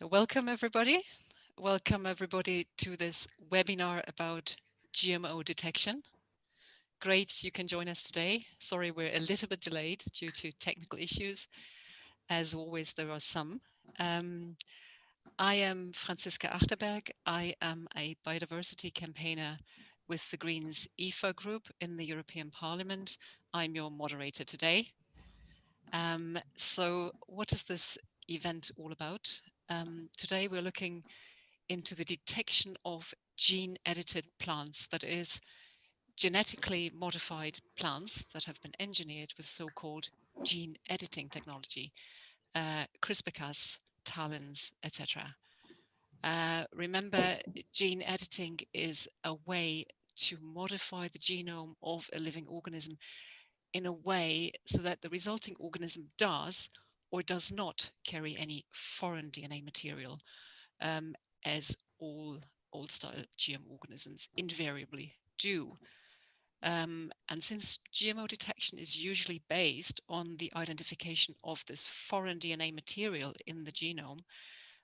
So welcome everybody. Welcome everybody to this webinar about GMO detection. Great, you can join us today. Sorry, we're a little bit delayed due to technical issues. As always, there are some. Um, I am Franziska Achterberg. I am a biodiversity campaigner with the Greens EFA group in the European Parliament. I'm your moderator today. Um, so what is this event all about? Um, today we're looking into the detection of gene edited plants, that is genetically modified plants that have been engineered with so-called gene editing technology, uh, CRISPR-Cas, TALENs, etc. Uh, remember, gene editing is a way to modify the genome of a living organism in a way so that the resulting organism does or does not carry any foreign DNA material, um, as all old-style GM organisms invariably do. Um, and since GMO detection is usually based on the identification of this foreign DNA material in the genome,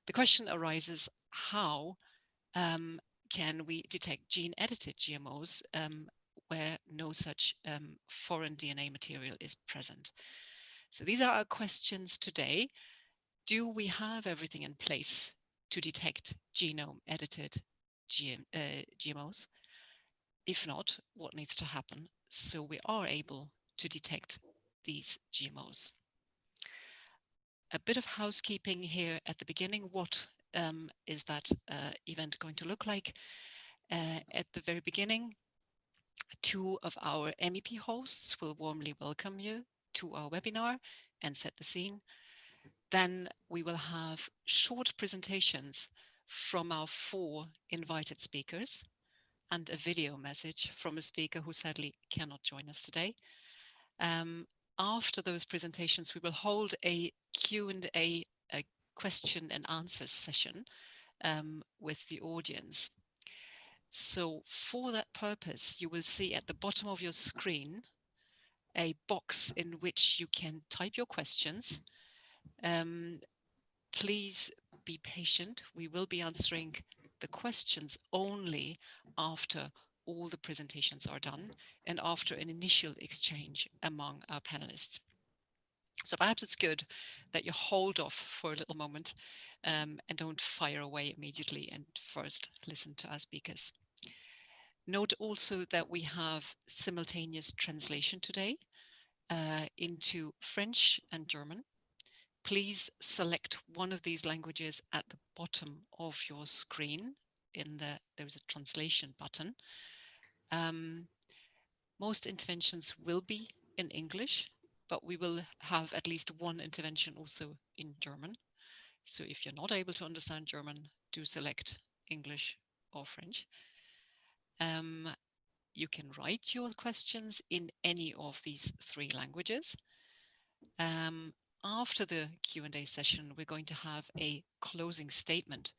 the question arises how um, can we detect gene-edited GMOs um, where no such um, foreign DNA material is present? So these are our questions today. Do we have everything in place to detect genome edited GM, uh, GMOs? If not, what needs to happen so we are able to detect these GMOs? A bit of housekeeping here at the beginning. What um, is that uh, event going to look like? Uh, at the very beginning, two of our MEP hosts will warmly welcome you to our webinar and set the scene. Then we will have short presentations from our four invited speakers and a video message from a speaker who sadly cannot join us today. Um, after those presentations, we will hold a Q&A, a question and answer session um, with the audience. So for that purpose, you will see at the bottom of your screen a box in which you can type your questions. Um, please be patient. We will be answering the questions only after all the presentations are done and after an initial exchange among our panelists. So perhaps it's good that you hold off for a little moment um, and don't fire away immediately and first listen to our speakers. Note also that we have simultaneous translation today uh, into French and German. Please select one of these languages at the bottom of your screen. In the There's a translation button. Um, most interventions will be in English, but we will have at least one intervention also in German. So if you're not able to understand German, do select English or French. Um, you can write your questions in any of these three languages. Um, after the Q&A session, we're going to have a closing statement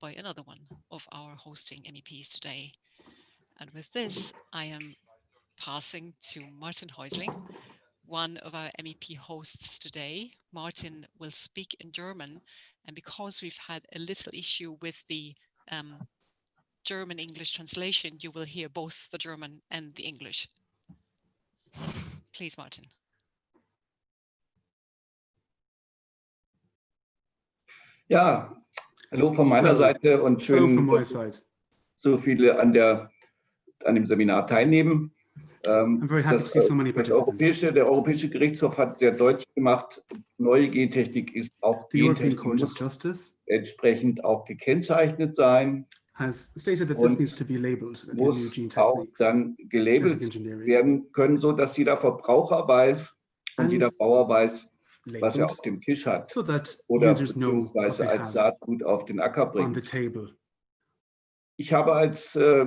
by another one of our hosting MEPs today. And with this, I am passing to Martin Häusling, one of our MEP hosts today. Martin will speak in German, and because we've had a little issue with the um, German-English translation, you will hear both the German and the English. Please, Martin. Ja, hallo von meiner Seite und schön, dass so viele an, der, an dem Seminar teilnehmen. Ähm, das, so das Europäische, der Europäische Gerichtshof hat sehr deutlich gemacht, neue Gentechnik ist auch Gentechnik muss entsprechend auch gekennzeichnet sein has stated that this needs to be labeled. Muss auch dann gelabelt werden können, so dass jeder Verbraucher weiß und jeder Bauer weiß, was er auf dem Tisch hat so oder beziehungsweise als Saatgut auf den Acker bringt. Ich habe als äh,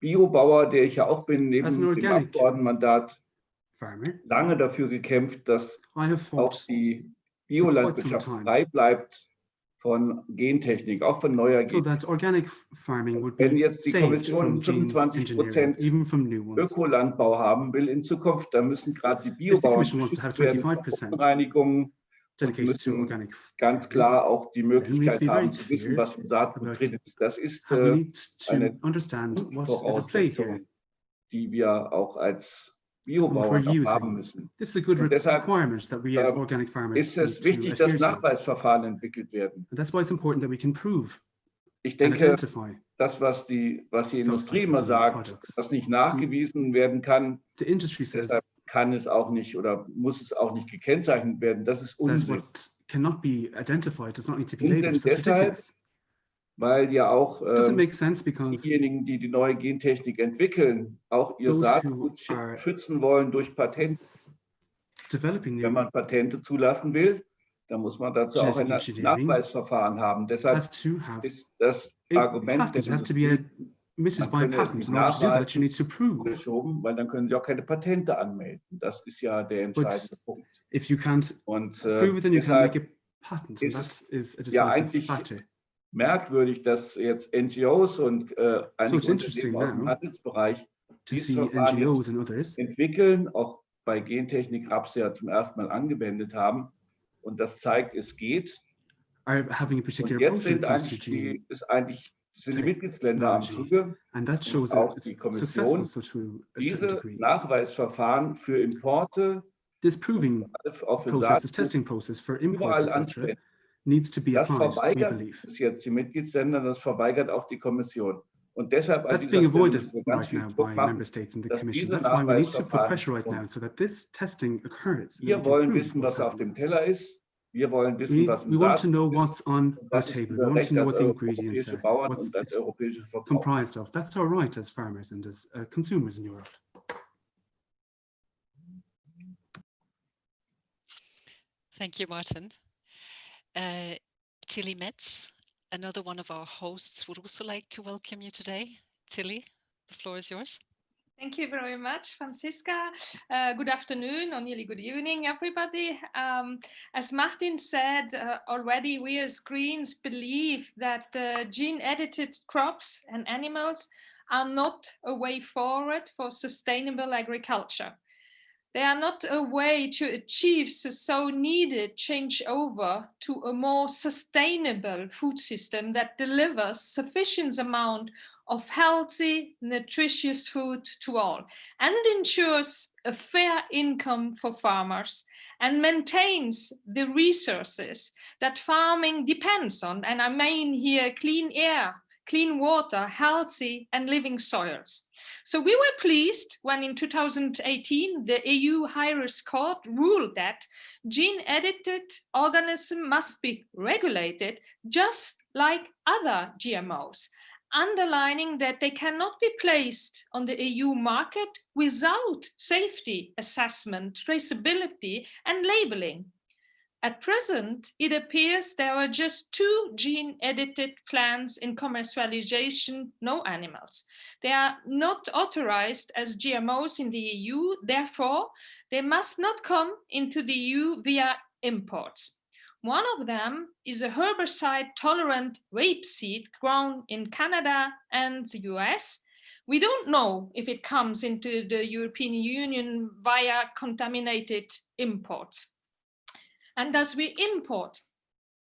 Biobauer, der ich ja auch bin, neben dem Abgeordnetenmandat lange dafür gekämpft, dass auch die Biolandwirtschaft frei bleibt von Gentechnik, auch von neuer so Gentechnik. organic farming would Wenn jetzt die Kommission 25 Prozent Ökolandbau haben will in Zukunft, dann müssen gerade die Biobauern Reinigungen müssen ganz klar auch die Möglichkeit haben zu wissen, was im Saatgut drin ist. Das ist äh, eine Voraussetzung, die wir auch als Biobauern haben müssen. This is a good Und deshalb requirement that we as ähm, organic farmers ist es need wichtig, to dass adhere to. Nachweisverfahren entwickelt werden. And that's why it's important that we can prove Ich and denke, identify das, was die, was die Substances Industrie immer and sagt, products. was nicht nachgewiesen werden kann, the industry says deshalb kann es auch nicht oder muss es auch nicht gekennzeichnet werden. Das ist that's Unsinn, what cannot be identified, does not need to be Unsinn labeled. That's deshalb, ridiculous. Weil ja auch ähm, sense because diejenigen, die die neue Gentechnik entwickeln, auch ihr Saatgut schützen wollen durch Patente. Wenn man Patente zulassen will, dann muss man dazu auch ein Nachweisverfahren haben. Deshalb ist das Argument It has to be by a es patent. nicht In order to do that, nachweisen. you need to prove. geschoben, weil dann können sie auch keine Patente anmelden. Das ist ja der entscheidende Punkt. If you can't Und prove äh, it, then you can't make a patent. And ist that es is a ja eigentlich factor. Merkwürdig, dass jetzt NGOs und äh, einige interesting Unternehmen aus dem now Handelsbereich dieses NGOs and others entwickeln, auch bei Gentechnik Raps ja zum ersten Mal angewendet haben. Und das zeigt, es geht. Und jetzt sind eigentlich die, ist eigentlich, sind die Mitgliedsländer am. Zuge, And that shows auch die Kommission, so diese. Nachweisverfahren für Importe, This proving auch für process, this Saatgut, testing process for imports, etc.. needs to be Das applied, we verweigert believe. es jetzt die Mitgliedsländer, das verweigert auch die Kommission. Und deshalb an That's dieser being Stelle avoided müssen wir ganz right now by Druck member states and the commission. That's why we need to put pressure right now so that this testing occurs. we Wir wollen wissen, was auf dem Teller ist. Wir wollen wissen, We, was we want to know what's on Und our table. We want to know what the ingredients are, Bauern what's it's comprised of. That's our right as farmers and as uh, consumers in Europe. Thank you, Martin. Uh, Tilly Metz, another one of our hosts, would also like to welcome you today. Tilly, the floor is yours. Thank you very much, Franziska. Uh, good afternoon or nearly good evening, everybody. Um, as Martin said uh, already, we as Greens believe that uh, gene-edited crops and animals are not a way forward for sustainable agriculture. They are not a way to achieve the so needed changeover to a more sustainable food system that delivers sufficient amount of healthy, nutritious food to all and ensures a fair income for farmers and maintains the resources that farming depends on. And I mean here clean air, clean water, healthy and living soils. So we were pleased when in 2018 the EU High-Risk Court ruled that gene-edited organisms must be regulated just like other GMOs underlining that they cannot be placed on the EU market without safety assessment, traceability and labeling. At present, it appears there are just two gene-edited plants in commercialization, no animals. They are not authorized as GMOs in the EU, therefore, they must not come into the EU via imports. One of them is a herbicide-tolerant rapeseed grown in Canada and the US. We don't know if it comes into the European Union via contaminated imports. And as we import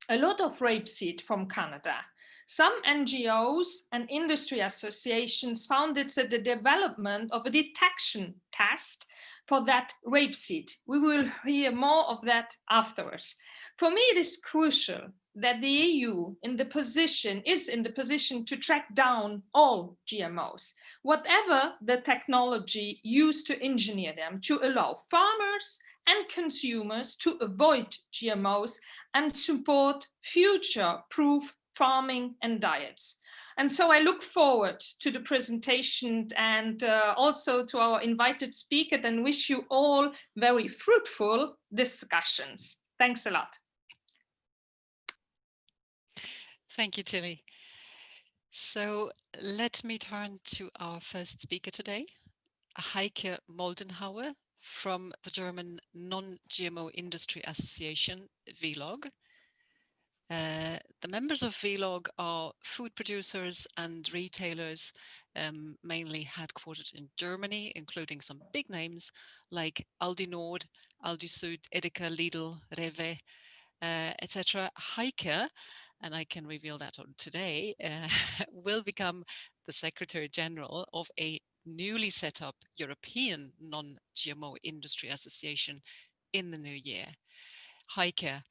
a lot of rapeseed from Canada, some NGOs and industry associations founded the development of a detection test for that rapeseed. We will hear more of that afterwards. For me, it is crucial that the EU in the position is in the position to track down all GMOs, whatever the technology used to engineer them, to allow farmers and consumers to avoid GMOs and support future-proof farming and diets. And so I look forward to the presentation and uh, also to our invited speaker and wish you all very fruitful discussions. Thanks a lot. Thank you, Tilly. So let me turn to our first speaker today, Heike Moldenhauer from the German Non-GMO Industry Association, VLOG. Uh, the members of VLOG are food producers and retailers, um, mainly headquartered in Germany, including some big names like Aldi Nord, Aldi Süd, Edeka, Lidl, Rewe, uh, etc. Heike, and I can reveal that on today, uh, will become the Secretary General of a newly set up European Non-GMO Industry Association in the new year. Heike,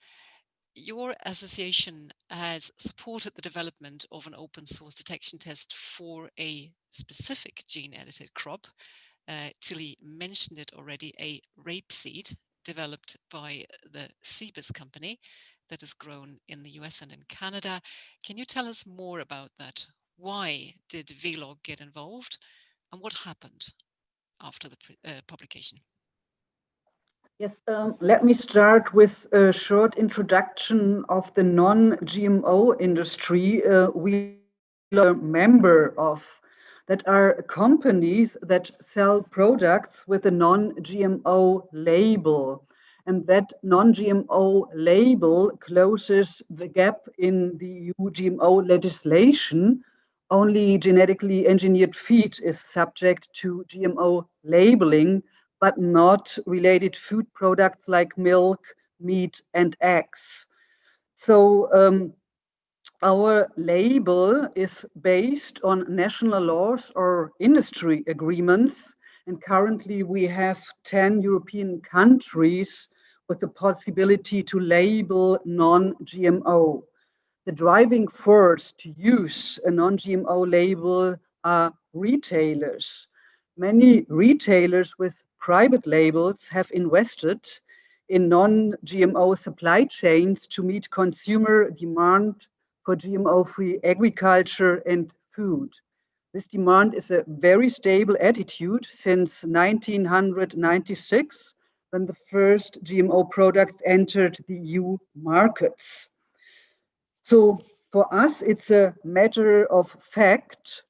your association has supported the development of an open source detection test for a specific gene edited crop. Uh, Tilly mentioned it already, a rapeseed developed by the Cibus company that is grown in the US and in Canada. Can you tell us more about that? Why did VLOG get involved and what happened after the uh, publication? Yes, um, let me start with a short introduction of the non-GMO industry uh, we are a member of that are companies that sell products with a non-GMO label. And that non-GMO label closes the gap in the EU GMO legislation. Only genetically engineered feed is subject to GMO labeling but not related food products like milk, meat, and eggs. So um, our label is based on national laws or industry agreements. And currently we have 10 European countries with the possibility to label non-GMO. The driving force to use a non-GMO label are retailers. Many retailers with private labels have invested in non-GMO supply chains to meet consumer demand for GMO-free agriculture and food. This demand is a very stable attitude since 1996, when the first GMO products entered the EU markets. So for us, it's a matter of fact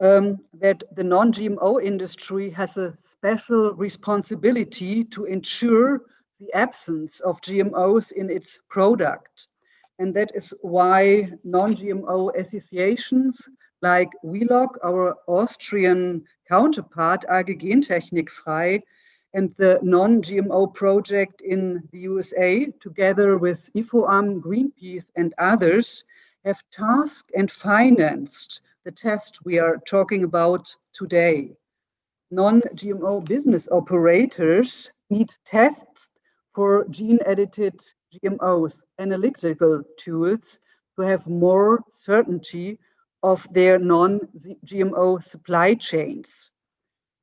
um, that the non-GMO industry has a special responsibility to ensure the absence of GMOs in its product. And that is why non-GMO associations like VLOG, our Austrian counterpart, AG Gentechnik Frei, and the non-GMO project in the USA, together with IFOAM, Greenpeace, and others, have tasked and financed the test we are talking about today. Non-GMO business operators need tests for gene-edited GMOs, analytical tools to have more certainty of their non-GMO supply chains.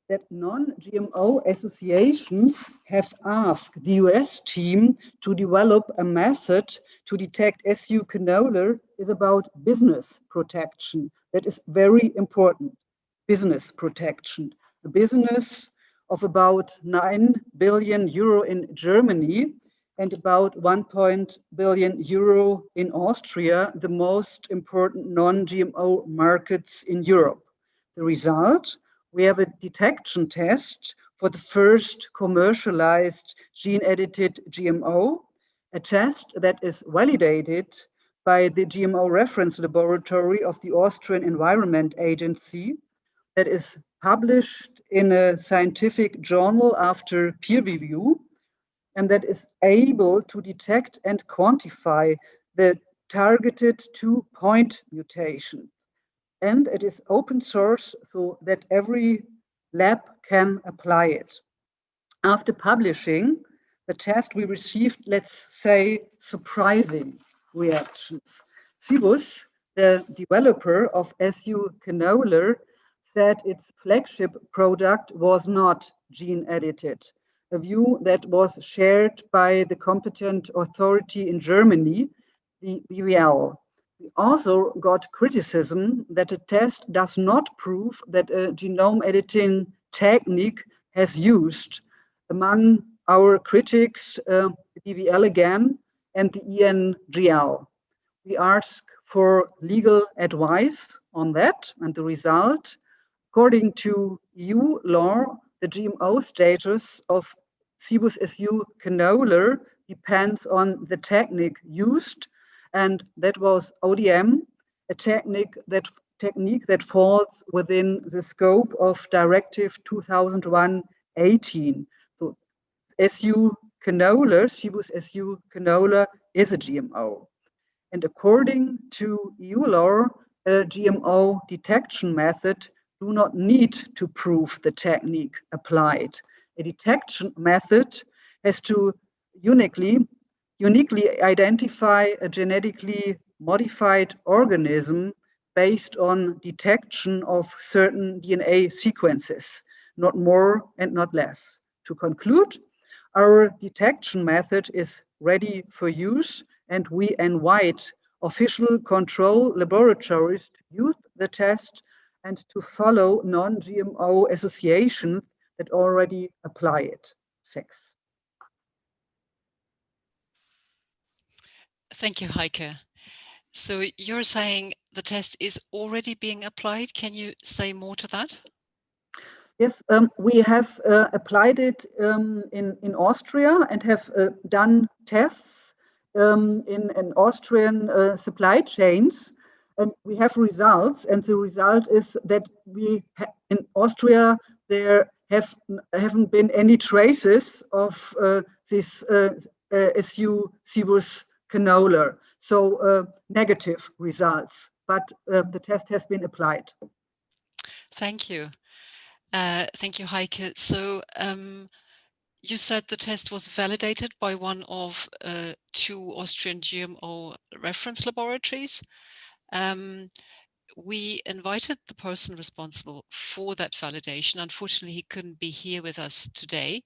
That non-GMO associations have asked the US team to develop a method to detect SU canola is about business protection, that is very important. Business protection. The business of about 9 billion euro in Germany and about 1 billion euro in Austria, the most important non-GMO markets in Europe. The result, we have a detection test for the first commercialized gene-edited GMO, a test that is validated by the GMO reference laboratory of the Austrian Environment Agency that is published in a scientific journal after peer review and that is able to detect and quantify the targeted two point mutation. And it is open source so that every lab can apply it. After publishing the test, we received, let's say, surprising reactions. Cibus, the developer of SU canola, said its flagship product was not gene edited, a view that was shared by the competent authority in Germany, the BVL. Also got criticism that the test does not prove that a genome editing technique has used. Among our critics, uh, BVL again, and the ENGL. We ask for legal advice on that and the result. According to EU law, the GMO status of Cibus SU canola depends on the technique used, and that was ODM, a technique that technique that falls within the scope of Directive 2001-18. So SU canola, Cibus su canola, is a GMO. And according to EU law, a GMO detection method do not need to prove the technique applied. A detection method has to uniquely, uniquely identify a genetically modified organism based on detection of certain DNA sequences, not more and not less. To conclude, our detection method is ready for use and we invite official control laboratories to use the test and to follow non-GMO associations that already apply it. Thanks. Thank you, Heike. So you're saying the test is already being applied. Can you say more to that? Yes, um, we have uh, applied it um, in, in Austria and have uh, done tests um, in, in Austrian uh, supply chains. And we have results, and the result is that we in Austria there have haven't been any traces of uh, this uh, uh, SU cibus canola. So uh, negative results, but uh, the test has been applied. Thank you. Uh, thank you, Heike. So um, you said the test was validated by one of uh, two Austrian GMO reference laboratories. Um, we invited the person responsible for that validation. Unfortunately, he couldn't be here with us today,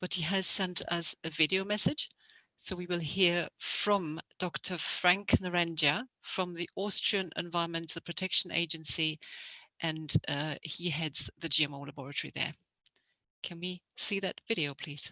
but he has sent us a video message. So we will hear from Dr. Frank Narendja from the Austrian Environmental Protection Agency, and uh, he heads the GMO laboratory there. Can we see that video, please?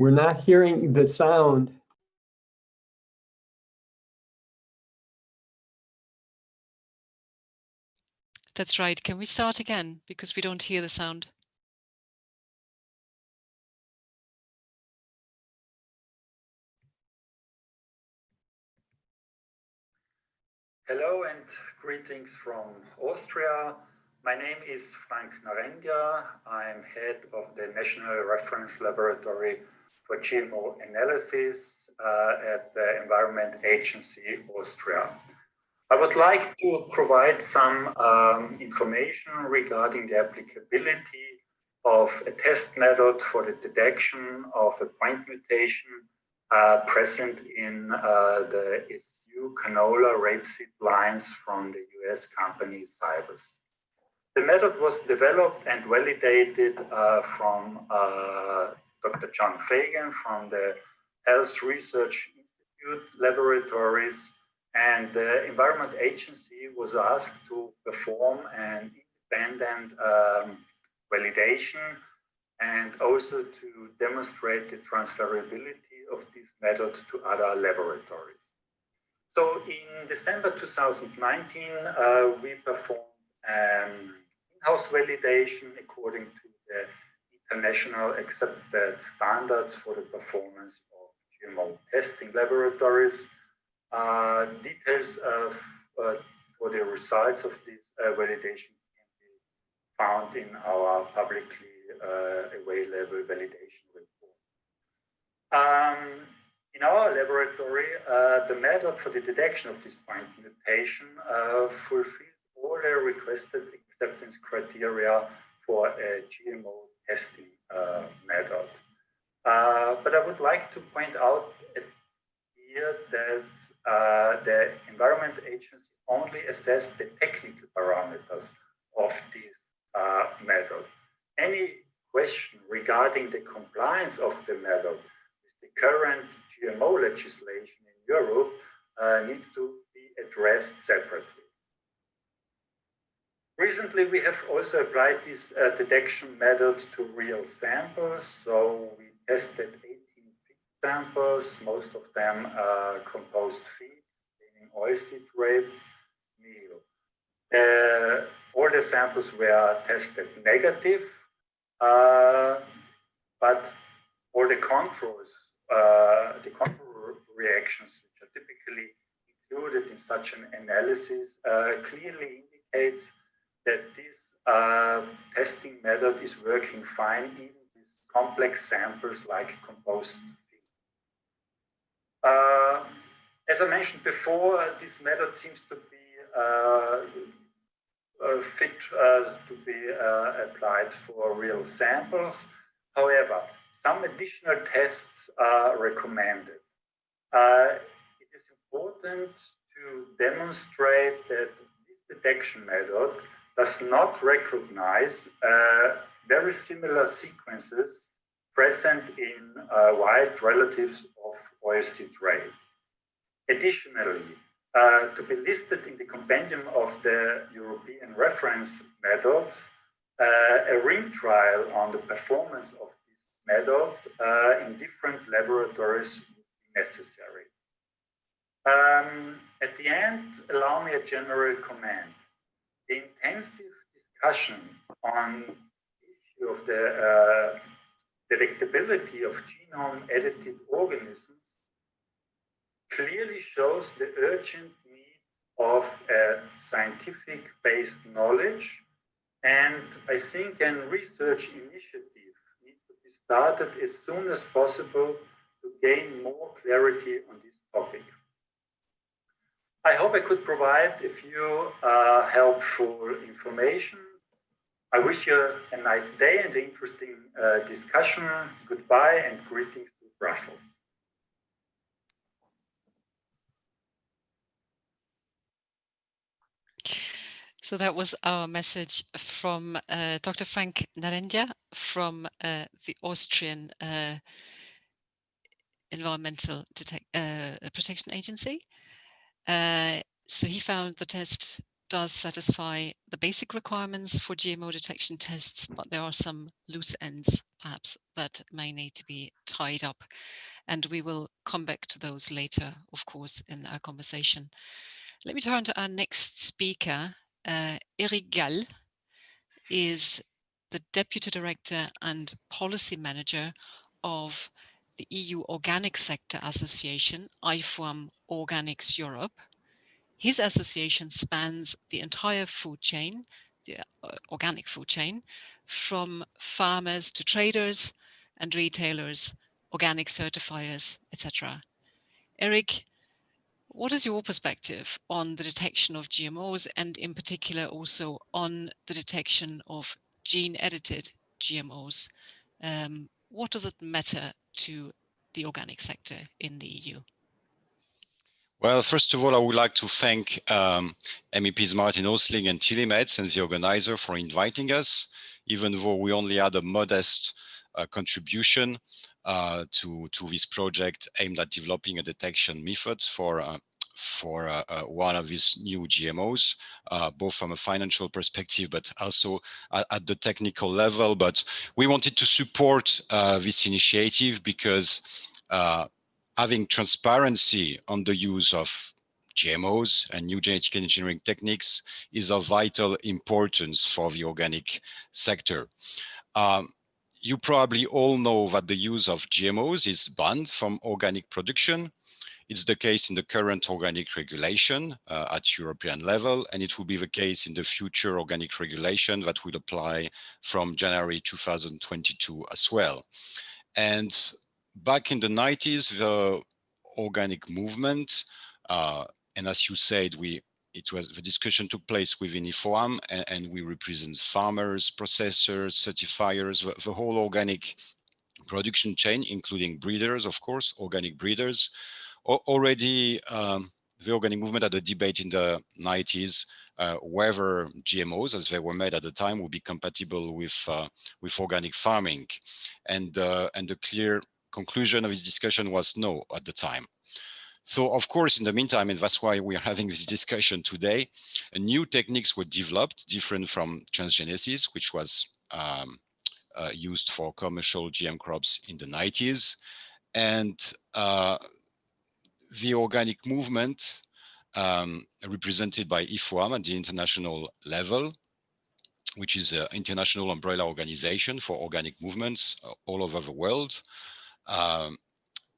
We're not hearing the sound. That's right. Can we start again? Because we don't hear the sound. Hello and greetings from Austria. My name is Frank Narendja. I'm head of the National Reference Laboratory for GMO analysis uh, at the Environment Agency Austria. I would like to provide some um, information regarding the applicability of a test method for the detection of a point mutation uh, present in uh, the SU canola rapeseed lines from the US company Cibus. The method was developed and validated uh, from uh, Dr. John Fagan from the Health Research Institute laboratories and the Environment Agency was asked to perform an independent um, validation and also to demonstrate the transferability of this method to other laboratories. So in December 2019, uh, we performed um, in-house validation according to the international accepted standards for the performance of GMO testing laboratories. Uh, details of, uh, for the results of this uh, validation can be found in our publicly uh, available validation report. Um, in our laboratory, uh, the method for the detection of this point mutation uh, fulfilled all the requested acceptance criteria for a GMO testing uh, method. Uh, but I would like to point out here that uh, the Environment Agency only assessed the technical parameters of this uh, method. Any question regarding the compliance of the method with the current GMO legislation in Europe uh, needs to be addressed separately. Recently, we have also applied this uh, detection method to real samples. So we tested 18 samples, most of them uh, composed feed, oilseed rape meal. Uh, all the samples were tested negative, uh, but all the controls, uh, the control reactions, which are typically included in such an analysis, uh, clearly indicates that this uh, testing method is working fine even with complex samples like compost. Uh, as I mentioned before, this method seems to be uh, uh, fit uh, to be applied for real samples. However, some additional tests are recommended. it is important to demonstrate that this detection method does not recognize uh, very similar sequences present in uh, wild relatives of oilseed rape. Additionally, uh, to be listed in the compendium of the European reference methods, uh, a ring trial on the performance of this method uh, in different laboratories would be necessary. Um, at the end, allow me a general comment. The intensive discussion on the issue of the uh, detectability of genome-edited organisms clearly shows the urgent need of a scientific-based knowledge. And I think a research initiative needs to be started as soon as possible to gain more clarity on this topic. I hope I could provide a few uh, helpful information. I wish you a nice day and an interesting uh, discussion. Goodbye and greetings to Brussels. So that was our message from uh, Dr. Frank Narendja from uh, the Austrian uh, Environmental Detect uh, Protection Agency. Uh, so he found the test does satisfy the basic requirements for GMO detection tests, but there are some loose ends perhaps that may need to be tied up. And we will come back to those later, of course, in our conversation. Let me turn to our next speaker, uh, Eric Gall is the Deputy Director and Policy Manager of the EU Organic Sector Association, IFOAM Organics Europe. His association spans the entire food chain, the uh, organic food chain, from farmers to traders and retailers, organic certifiers, etc. Eric what is your perspective on the detection of GMOs and in particular also on the detection of gene edited GMOs? Um, what does it matter to the organic sector in the EU? Well, first of all, I would like to thank um, MEPs Martin Häusling and Tilly Metz and the organizer for inviting us, even though we only had a modest uh, contribution uh, to, to this project aimed at developing a detection methods for uh, for uh, uh, one of these new GMOs, uh, both from a financial perspective, but also at, at, the technical level. But we wanted to support this initiative because having transparency on the use of GMOs and new genetic engineering techniques is of vital importance for the organic sector. Um, you probably all know that the use of GMOs is banned from organic production. It's the case in the current organic regulation uh, at European level, and it will be the case in the future organic regulation that will apply from January 2022 as well. And back in the 90s, the organic movement, uh, and as you said, we it was the discussion took place within IFOAM and, and we represent farmers, processors, certifiers, the, the, whole organic production chain, including breeders, of course, organic breeders. Already, um, the organic movement had a debate in the 90s uh, whether GMOs, as they were made at the time, would be compatible with uh, with organic farming, and uh, and the clear conclusion of this discussion was no at the time. So of course, in the meantime, and that's why we're having this discussion today, new techniques were developed different from transgenesis, which was um, uh, used for commercial GM crops in the 90s. And uh, the organic movement um, represented by IFOAM at the international level, which is an international umbrella organization for organic movements uh, all over the world. Um,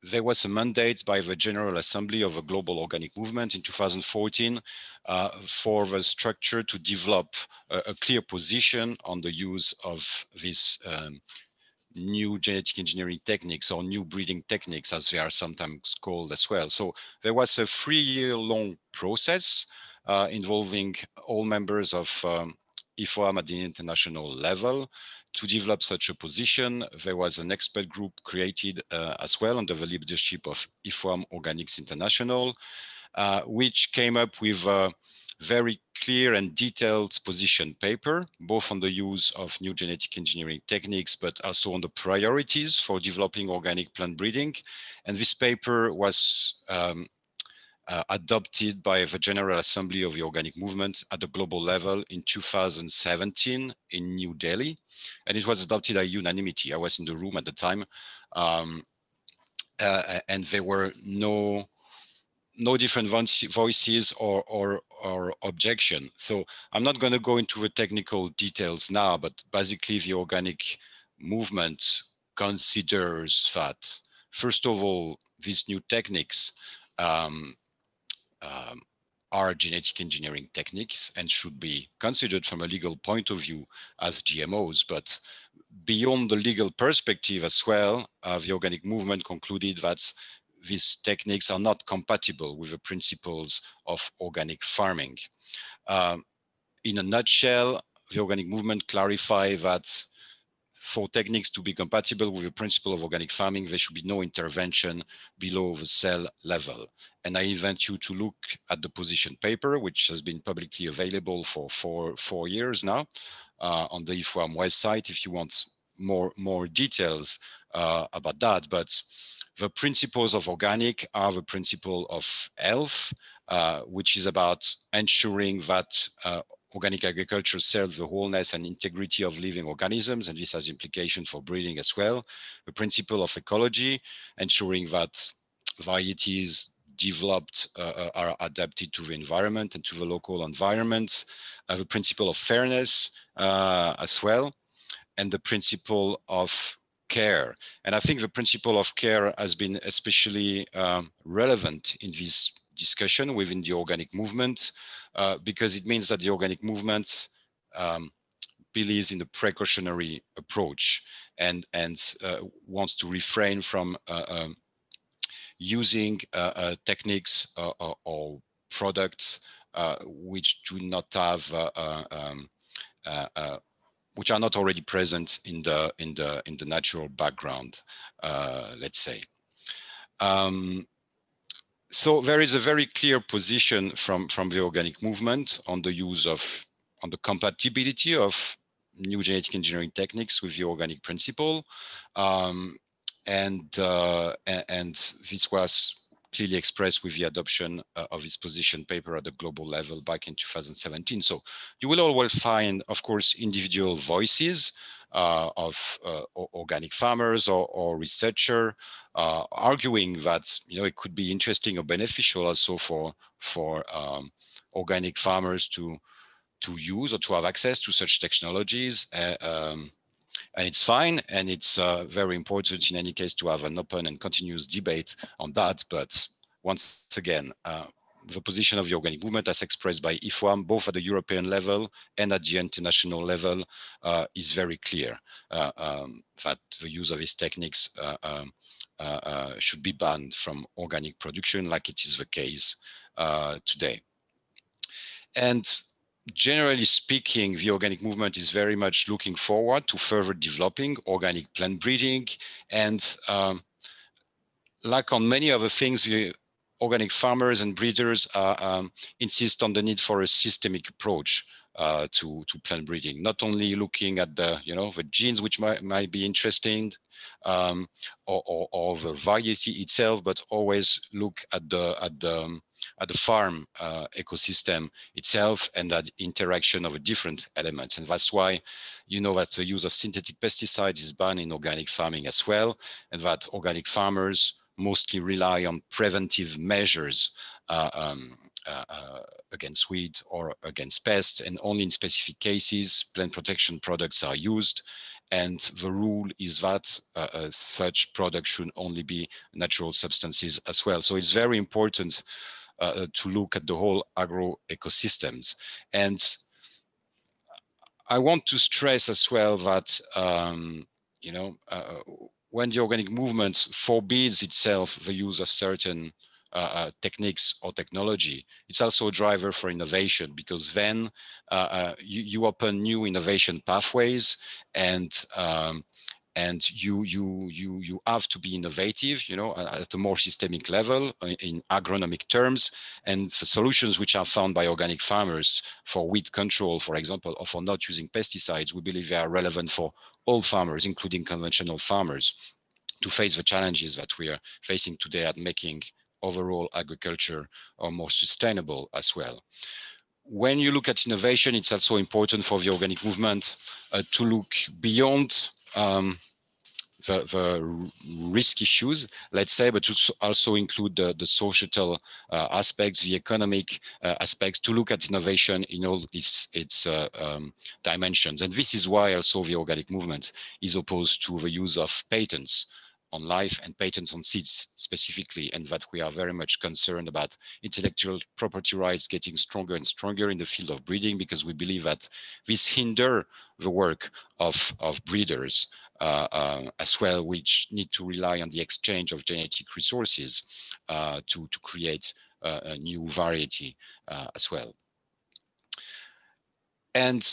there was a mandate by the General Assembly of a Global Organic Movement in 2014 uh, for the structure to develop a, a, clear position on the use of this um, new genetic engineering techniques or new breeding techniques as they are sometimes called as well. So there was a three year long process uh, involving all members of um, IFOAM at the international level to develop such a position. There was an expert group created uh, as well under the leadership of IFOAM Organics International, uh, which came up with a very clear and detailed position paper, both on the use of new genetic engineering techniques, but also on the priorities for developing organic plant breeding. And this paper was um, uh, adopted by the General Assembly of the Organic Movement at the global level in 2017 in New Delhi. And it was adopted by unanimity. I was in the room at the time. Um, uh, and there were no no different voices or, or, or objection. So I'm not going to go into the technical details now, but basically the organic movement considers that, first of all, these new techniques um, um, are genetic engineering techniques and should be considered from a legal point of view as GMOs. But beyond the legal perspective as well, uh, the organic movement concluded that these techniques are not compatible with the principles of organic farming. Um, in a nutshell, the organic movement clarified that for techniques to be compatible with the principle of organic farming, there should be no intervention below the cell level. And I invite you to look at the position paper, which has been publicly available for four, four years now uh, on the IFOAM website if you want more, more details uh, about that. But the principles of organic are the principle of health, uh, which is about ensuring that uh, organic agriculture serves the wholeness and integrity of living organisms, and this has implications for breeding as well. The principle of ecology, ensuring that varieties developed uh, are adapted to the environment and to the local environments. Uh, the principle of fairness uh, as well, and the principle of care. And I think the principle of care has been especially um, relevant in this discussion within the organic movement uh, because it means that the organic movement um, believes in the precautionary approach and and uh, wants to refrain from uh, um, using uh, uh, techniques or, or, products which do not have um, which are not already present in the in the in the natural background let's say um, so there is a very clear position from, from the organic movement on the use of, on the compatibility of new genetic engineering techniques with the organic principle. Um, and, uh, and this was clearly expressed with the adoption uh, of its position paper at the global level back in 2017. So you will always find, of course, individual voices uh, of uh, organic farmers or, or researcher uh, arguing that you know it could be interesting or beneficial also for for um, organic farmers to to use or to have access to such technologies. Uh, um, and it's fine and it's uh, very important in any case to have an open and continuous debate on that but once again uh, the position of the organic movement as expressed by IFOAM, both at the European level and at the international level, uh, is very clear uh, um, that the use of these techniques uh, um, uh, uh, should be banned from organic production like it is the case uh, today. And generally speaking, the organic movement is very much looking forward to further developing organic plant breeding. And um, like on many other things, the organic farmers and breeders um, insist on the need for a systemic approach uh, to to plant breeding. Not only looking at the you know the genes which might might be interesting, um, or, or, or, the variety itself, but always look at the at the um, at the farm uh, ecosystem itself and that interaction of different elements. And that's why you know that the use of synthetic pesticides is banned in organic farming as well, and that organic farmers mostly rely on preventive measures uh, um, uh, uh, against weed or against pests and only in specific cases plant protection products are used and the rule is that uh, uh, such products should only be natural substances as well so it's very important uh, to look at the whole agro ecosystems and I want to stress as well that um, you know when the organic movement forbids itself the use of certain uh, uh, techniques or technology. It's also a driver for innovation because then uh, you, you, open new innovation pathways and um, and you you you you have to be innovative you know at a more systemic level in agronomic terms and the solutions which are found by organic farmers for weed control for example or for not using pesticides we believe they are relevant for all farmers including conventional farmers to face the challenges that we are facing today at making overall agriculture more sustainable as well. When you look at innovation, it's also important for the organic movement uh, to look beyond um, the, the, risk issues, let's say, but to also include the, the societal uh, aspects, the economic uh, aspects, to look at innovation in all its, its uh, um, dimensions. And this is why also the organic movement is opposed to the use of patents on life and patents on seeds specifically, and that we are very much concerned about intellectual property rights getting stronger and stronger in the field of breeding, because we believe that this hinder the work of, of breeders uh, uh, as well, which need to rely on the exchange of genetic resources uh, to, to create uh, a new variety uh, as well. And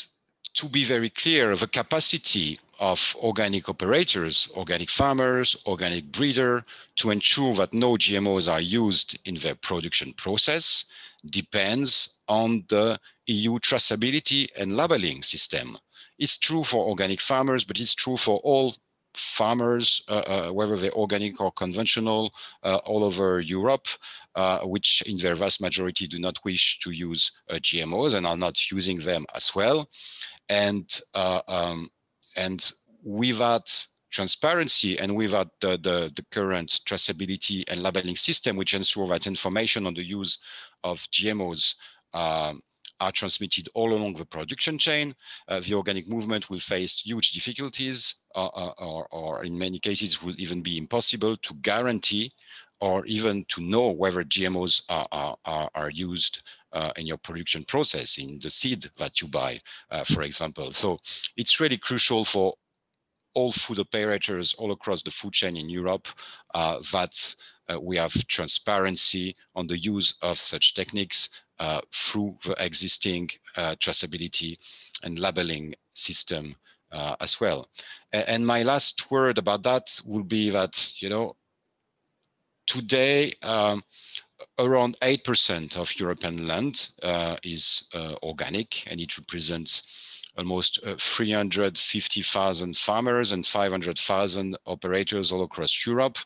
to be very clear, the capacity of organic operators, organic farmers, organic breeder, to ensure that no GMOs are used in their production process depends on the EU traceability and labeling system. It's true for organic farmers, but it's true for all farmers, uh, uh, whether they're organic or conventional, uh, all over Europe, which in their vast majority do not wish to use GMOs and are not using them as well. And um, and without transparency and without the, the, the, current traceability and labeling system, which ensure that information on the use of GMOs um, are transmitted all along the production chain, uh, the organic movement will face huge difficulties, uh, uh, or, or, in many cases will even be impossible to guarantee or even to know whether GMOs are, are, are used uh, in your production process, in the seed that you buy, uh, for example. So it's really crucial for all food operators all across the food chain in Europe uh, that uh, we have transparency on the use of such techniques uh, through the existing uh, traceability and labeling system as well. And my last word about that will be that, you know, today, um, around 8% of European land uh, is uh, organic and it represents almost uh, 350,000 farmers and 500,000 operators all across Europe.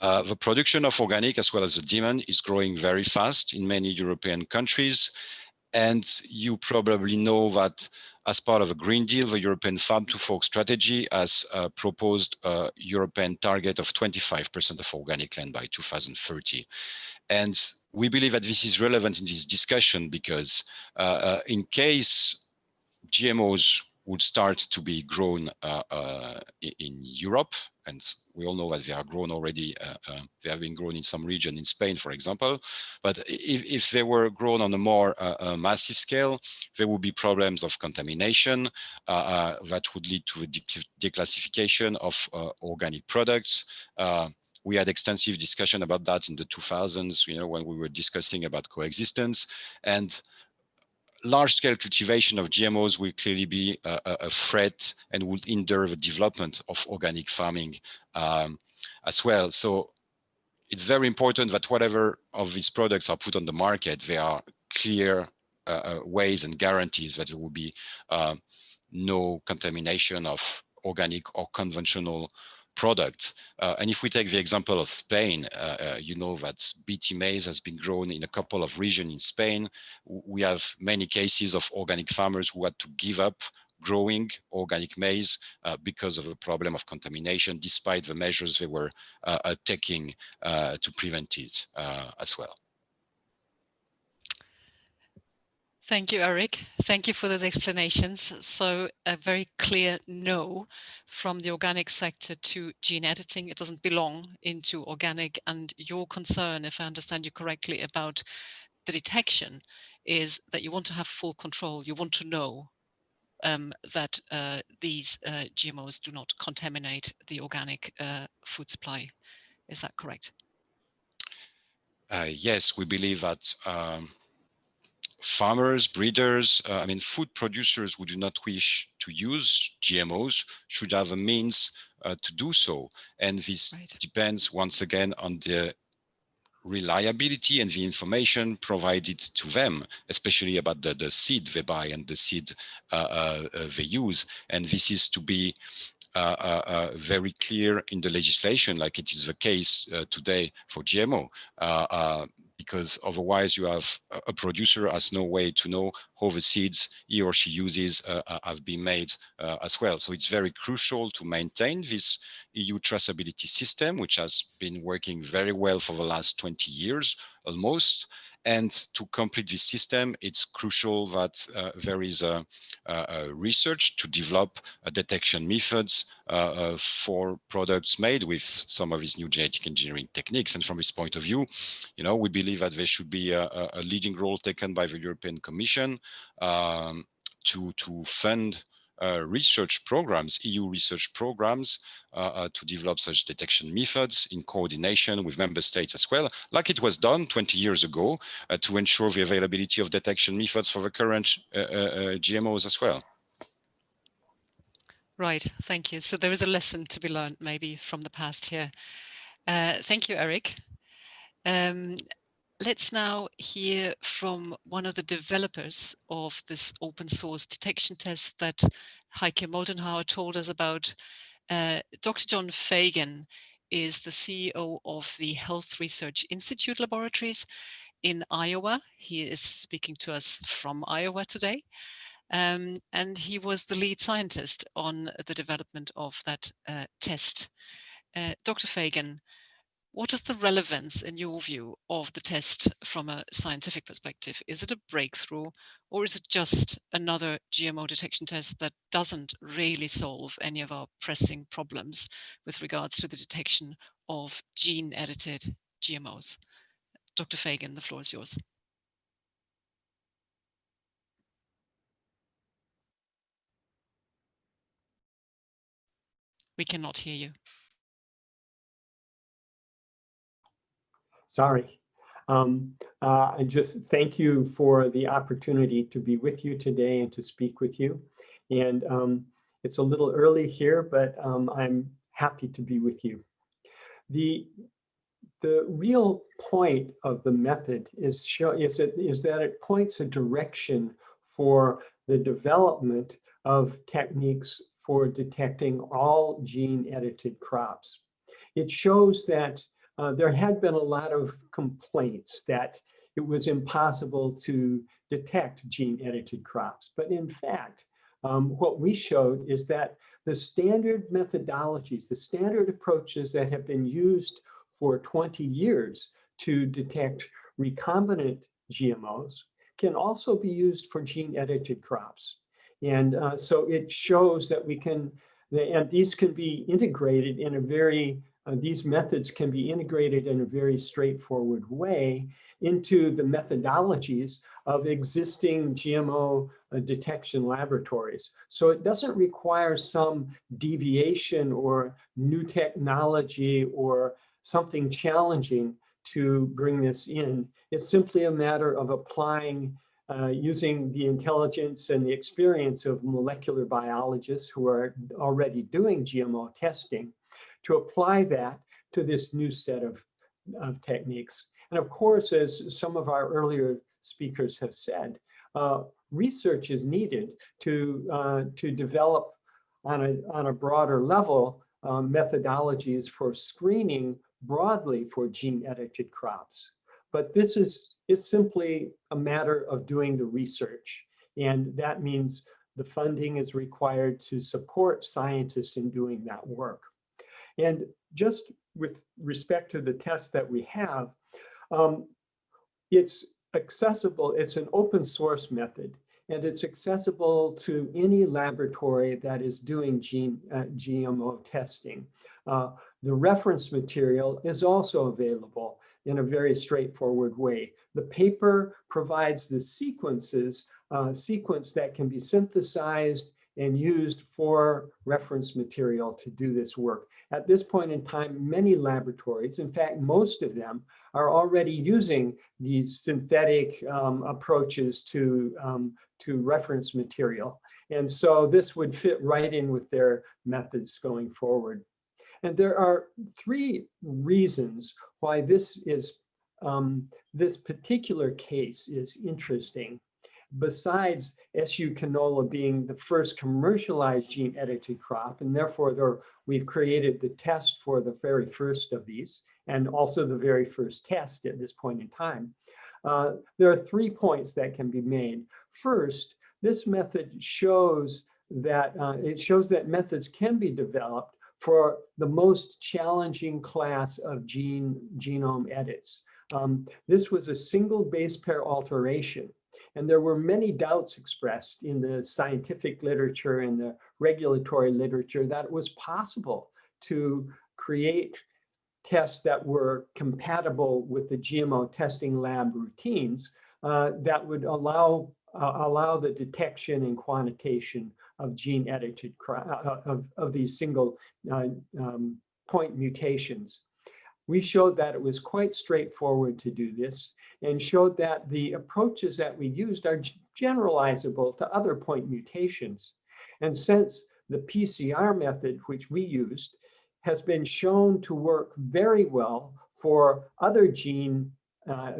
Uh, the production of organic as well as the demand is growing very fast in many European countries. And you probably know that as part of a Green Deal, the European Farm to Fork strategy has uh, proposed a European target of 25% of organic land by 2030. And we believe that this is relevant in this discussion because uh, uh, in case GMOs would start to be grown uh, uh, in Europe, and we all know that they are grown already, uh, uh, they have been grown in some region in Spain, for example. But if, if they were grown on a more uh, uh, massive scale, there would be problems of contamination that would lead to the declassification of organic products. we had extensive discussion about that in the 2000s, you know, when we were discussing about coexistence. And large-scale cultivation of GMOs will clearly be a, a, threat and would hinder the development of organic farming um, as well. So it's very important that whatever of these products are put on the market, there are clear uh, uh ways and guarantees that there will be uh, no contamination of organic or conventional products. Uh, and if we take the example of Spain, uh, uh, you know that BT maize has been grown in a couple of regions in Spain. We have many cases of organic farmers who had to give up growing organic maize uh, because of a problem of contamination, despite the measures they were uh, uh taking to prevent it as well. Thank you, Eric. Thank you for those explanations. So a very clear no from the organic sector to gene editing. It doesn't belong into organic. And your concern, if I understand you correctly, about the detection is that you want to have full control. You want to know um, that uh, these uh, GMOs do not contaminate the organic uh, food supply. Is that correct? Uh, yes, we believe that um, farmers, breeders, uh, I mean, food producers who do not wish to use GMOs should have a means uh, to do so. And this right. depends once again on the reliability and the information provided to them, especially about the, the seed they buy and the seed uh, uh, uh they use. And this is to be uh, uh, uh, very clear in the legislation, like it is the case today for GMO because otherwise you have a producer has no way to know how the seeds he or she uses uh, uh, have been made uh, as well. So it's very crucial to maintain this EU traceability system, which has been working very well for the last 20 years almost. And to complete this system, it's crucial that uh, there is a, a, research to develop detection methods uh, uh, for products made with some of these new genetic engineering techniques. And from this point of view, you know, we believe that there should be a, a leading role taken by the European Commission um, to, to fund uh, research programs, EU research programs uh, uh, to develop such detection methods in coordination with member states as well, like it was done 20 years ago uh, to ensure the availability of detection methods for the current uh, uh, GMOs as well. Right, thank you. So there is a lesson to be learned maybe from the past here. thank you, Eric. Um, let's now hear from one of the developers of this open source detection test that Heike Moldenhauer told us about. Uh, Dr. John Fagan is the CEO of the Health Research Institute Laboratories in Iowa. He is speaking to us from Iowa today. Um, and he was the lead scientist on the development of that uh, test. Uh, Dr. Fagan, what is the relevance, in your view, of the test from a scientific perspective? Is it a breakthrough or is it just another GMO detection test that doesn't really solve any of our pressing problems with regards to the detection of gene-edited GMOs? Dr. Fagan, the floor is yours. We cannot hear you. Sorry. Um, uh, I just thank you for the opportunity to be with you today and to speak with you. And um, it's a little early here, but um, I'm happy to be with you. The, the real point of the method is, show, is, it, is that it points a direction for the development of techniques for detecting all gene edited crops. It shows that uh, there had been a lot of complaints that it was impossible to detect gene edited crops. But in fact, um, what we showed is that the standard methodologies, the standard approaches that have been used for 20 years to detect recombinant GMOs can also be used for gene edited crops. And uh, so it shows that we can, and these can be integrated in a very uh, these methods can be integrated in a very straightforward way into the methodologies of existing GMO uh, detection laboratories. So it doesn't require some deviation or new technology or something challenging to bring this in. It's simply a matter of applying uh, using the intelligence and the experience of molecular biologists who are already doing GMO testing to apply that to this new set of, of techniques. And of course, as some of our earlier speakers have said, uh, research is needed to, uh, to develop on a, on a broader level uh, methodologies for screening broadly for gene edited crops. But this is it's simply a matter of doing the research. And that means the funding is required to support scientists in doing that work. And just with respect to the test that we have, um, it's accessible, it's an open source method and it's accessible to any laboratory that is doing gene, uh, GMO testing. Uh, the reference material is also available in a very straightforward way. The paper provides the sequences, uh, sequence that can be synthesized and used for reference material to do this work. At this point in time, many laboratories, in fact, most of them are already using these synthetic um, approaches to, um, to reference material. And so this would fit right in with their methods going forward. And there are three reasons why this is um, this particular case is interesting. Besides SU canola being the first commercialized gene edited crop, and therefore there, we've created the test for the very first of these, and also the very first test at this point in time. Uh, there are three points that can be made. First, this method shows that uh, it shows that methods can be developed for the most challenging class of gene genome edits. Um, this was a single base pair alteration. And there were many doubts expressed in the scientific literature and the regulatory literature that it was possible to create tests that were compatible with the GMO testing lab routines uh, that would allow uh, allow the detection and quantitation of gene edited uh, of, of these single uh, um, point mutations. We showed that it was quite straightforward to do this and showed that the approaches that we used are generalizable to other point mutations. And since the PCR method, which we used, has been shown to work very well for other gene, uh,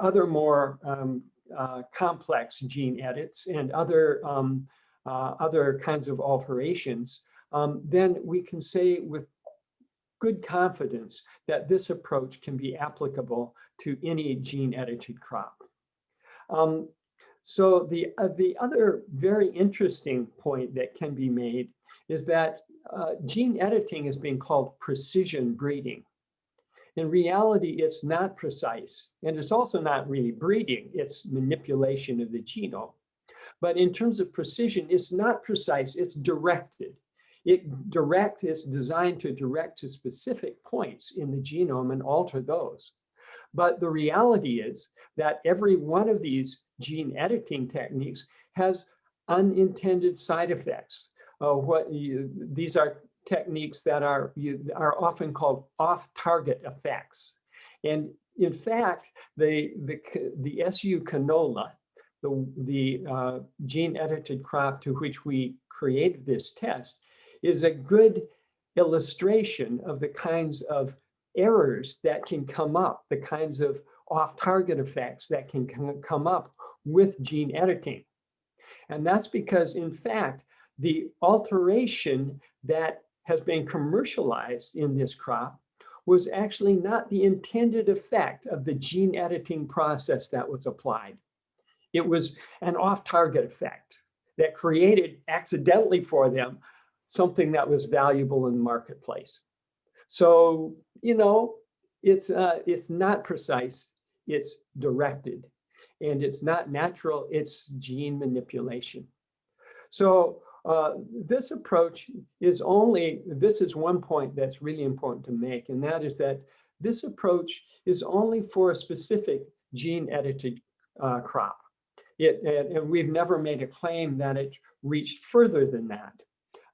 other more um, uh, complex gene edits and other, um, uh, other kinds of alterations, um, then we can say with good confidence that this approach can be applicable to any gene edited crop. Um, so the, uh, the other very interesting point that can be made is that uh, gene editing is being called precision breeding. In reality, it's not precise, and it's also not really breeding, it's manipulation of the genome. But in terms of precision, it's not precise, it's directed. It direct is designed to direct to specific points in the genome and alter those. But the reality is that every one of these gene editing techniques has unintended side effects. Uh, what you, these are techniques that are, you, are often called off-target effects. And in fact, the, the, the SU canola, the, the uh, gene edited crop to which we created this test, is a good illustration of the kinds of errors that can come up, the kinds of off-target effects that can come up with gene editing. And that's because, in fact, the alteration that has been commercialized in this crop was actually not the intended effect of the gene editing process that was applied. It was an off-target effect that created accidentally for them something that was valuable in the marketplace. So, you know, it's, uh, it's not precise, it's directed, and it's not natural, it's gene manipulation. So uh, this approach is only, this is one point that's really important to make, and that is that this approach is only for a specific gene edited uh, crop. It, and we've never made a claim that it reached further than that.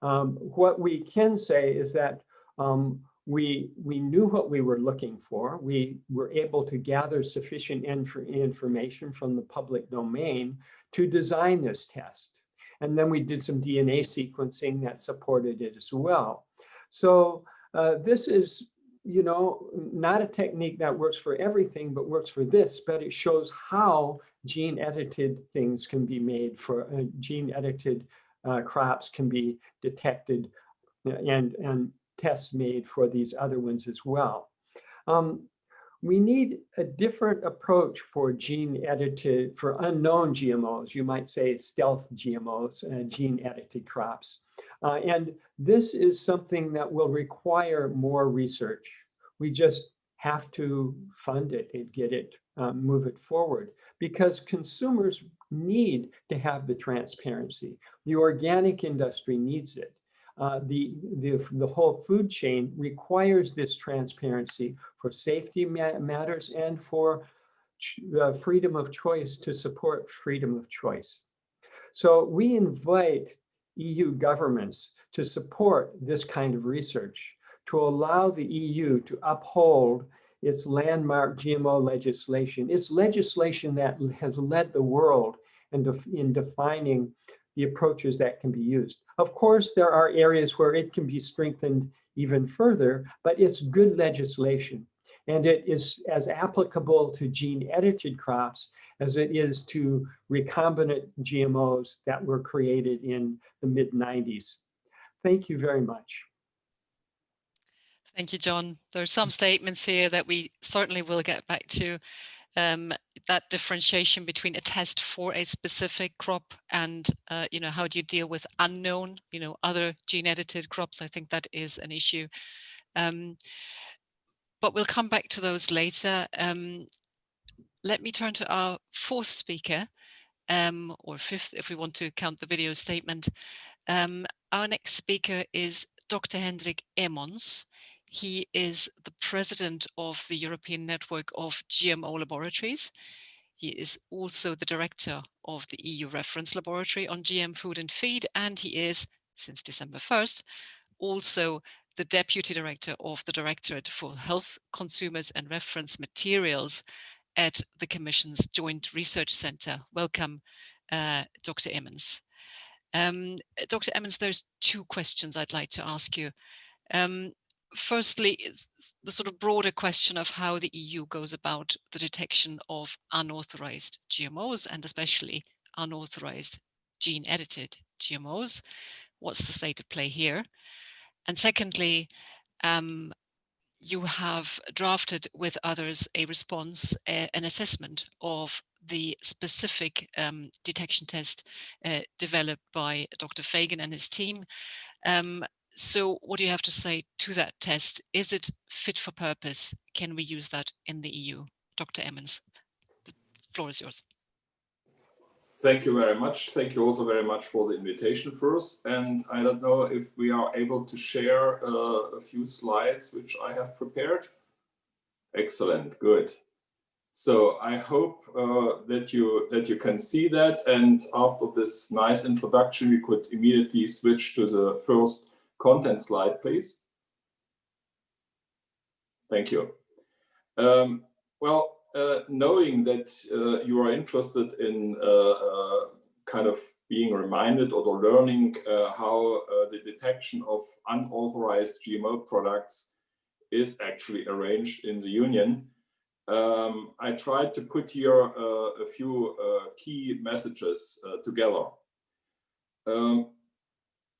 Um, what we can say is that um, we, we knew what we were looking for. We were able to gather sufficient inf information from the public domain to design this test. And then we did some DNA sequencing that supported it as well. So uh, this is, you know, not a technique that works for everything, but works for this, but it shows how gene edited things can be made for uh, gene edited uh, crops can be detected uh, and, and tests made for these other ones as well. Um, we need a different approach for gene edited, for unknown GMOs, you might say stealth GMOs, uh, gene edited crops. Uh, and this is something that will require more research. We just have to fund it and get it uh, move it forward because consumers need to have the transparency. The organic industry needs it. Uh, the, the, the whole food chain requires this transparency for safety matters and for uh, freedom of choice to support freedom of choice. So we invite EU governments to support this kind of research, to allow the EU to uphold its landmark GMO legislation. It's legislation that has led the world in, def in defining the approaches that can be used. Of course, there are areas where it can be strengthened even further, but it's good legislation. And it is as applicable to gene edited crops as it is to recombinant GMOs that were created in the mid 90s. Thank you very much. Thank you, John. There are some statements here that we certainly will get back to. Um, that differentiation between a test for a specific crop and, uh, you know, how do you deal with unknown, you know, other gene edited crops? I think that is an issue. Um, but we'll come back to those later. Um, let me turn to our fourth speaker, um, or fifth if we want to count the video statement. Um, our next speaker is Dr. Hendrik Emons. He is the president of the European Network of GMO Laboratories. He is also the director of the EU Reference Laboratory on GM Food and Feed, and he is, since December 1st, also the deputy director of the Directorate for Health, Consumers and Reference Materials at the Commission's Joint Research Centre. Welcome, uh, Dr. Emons. Um, Dr. Emons, there's two questions I'd like to ask you. Um, firstly, the sort of broader question of how the EU goes about the detection of unauthorized GMOs and especially unauthorized gene edited GMOs. What's the state of play here? And secondly, um, you have drafted with others a response, uh, an assessment of the specific um, detection test uh, developed by Dr. Fagan and his team. Um, so what do you have to say to that test? Is it fit for purpose? Can we use that in the EU? Dr. Emons, the floor is yours. Thank you very much. Thank you also very much for the invitation first. And I don't know if we are able to share uh, a few slides which I have prepared. Excellent, good. So I hope uh, that you that you can see that. And after this nice introduction, we could immediately switch to the first content slide, please. Thank you. Um, well, uh, knowing that uh, you are interested in uh, uh kind of being reminded or learning uh, how uh, the detection of unauthorized GMO products is actually arranged in the Union, um, I tried to put here a few key messages together. Um,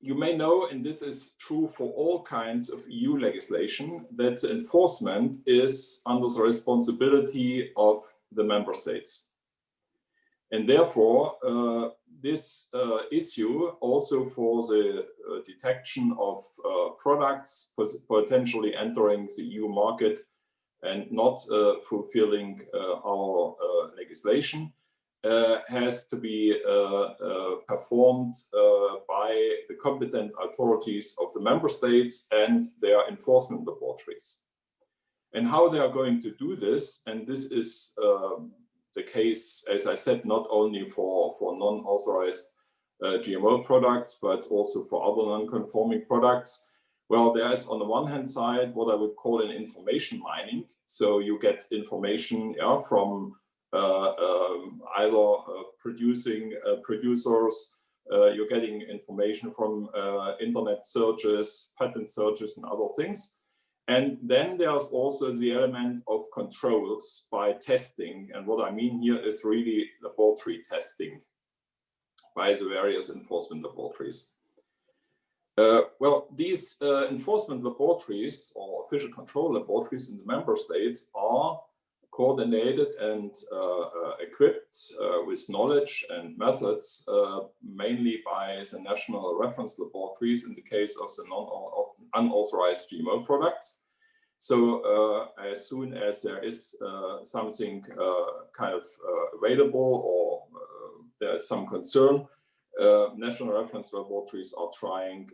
you may know, and this is true for all kinds of EU legislation, that the enforcement is under the responsibility of the member states. And therefore, uh, this uh, issue also for the uh, detection of uh, products potentially entering the EU market and not uh, fulfilling uh, our legislation has to be uh, uh, performed by the competent authorities of the member states and their enforcement laboratories. And how they are going to do this, and this is um, the case, as I said, not only for, for non-authorized uh, GMO products, but also for other non-conforming products. Well, there is on the one hand side what I would call an information mining. So you get information yeah, from uh, um, either uh, producing uh, producers, you're getting information from internet searches, patent searches and other things. And then there's also the element of controls by testing. And what I mean here is really laboratory testing by the various enforcement laboratories. Uh, well, these uh, enforcement laboratories or official control laboratories in the member states are coordinated and uh, uh, equipped uh, with knowledge and methods, mainly by the national reference laboratories in the case of the unauthorized GMO products. So uh, as soon as there is uh, something uh, kind of available or there is some concern, national reference laboratories are trying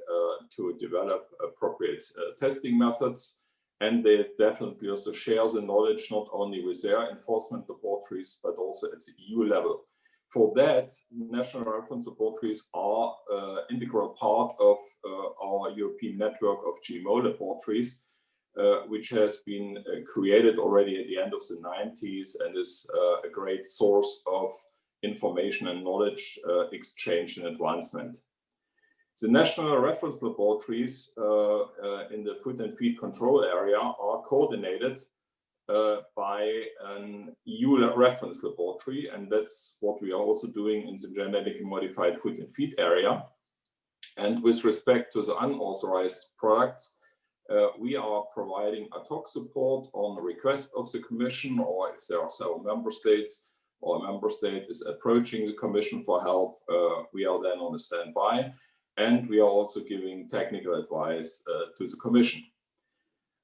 to develop appropriate testing methods. And they definitely also share the knowledge not only with their enforcement laboratories, but also at the EU level. For that, national reference laboratories are uh, integral part of uh, our European network of GMO laboratories, uh, which has been uh, created already at the end of the 90s and is uh, a great source of information and knowledge uh, exchange and advancement. The national reference laboratories uh, uh, in the food and feed control area are coordinated uh, by an EU reference laboratory, and that's what we are also doing in the genetically modified food and feed area. And with respect to the unauthorized products, uh, we are providing ad hoc support on request of the Commission, or if there are several member states, or a member state is approaching the Commission for help, uh, we are then on a standby and we are also giving technical advice uh, to the Commission.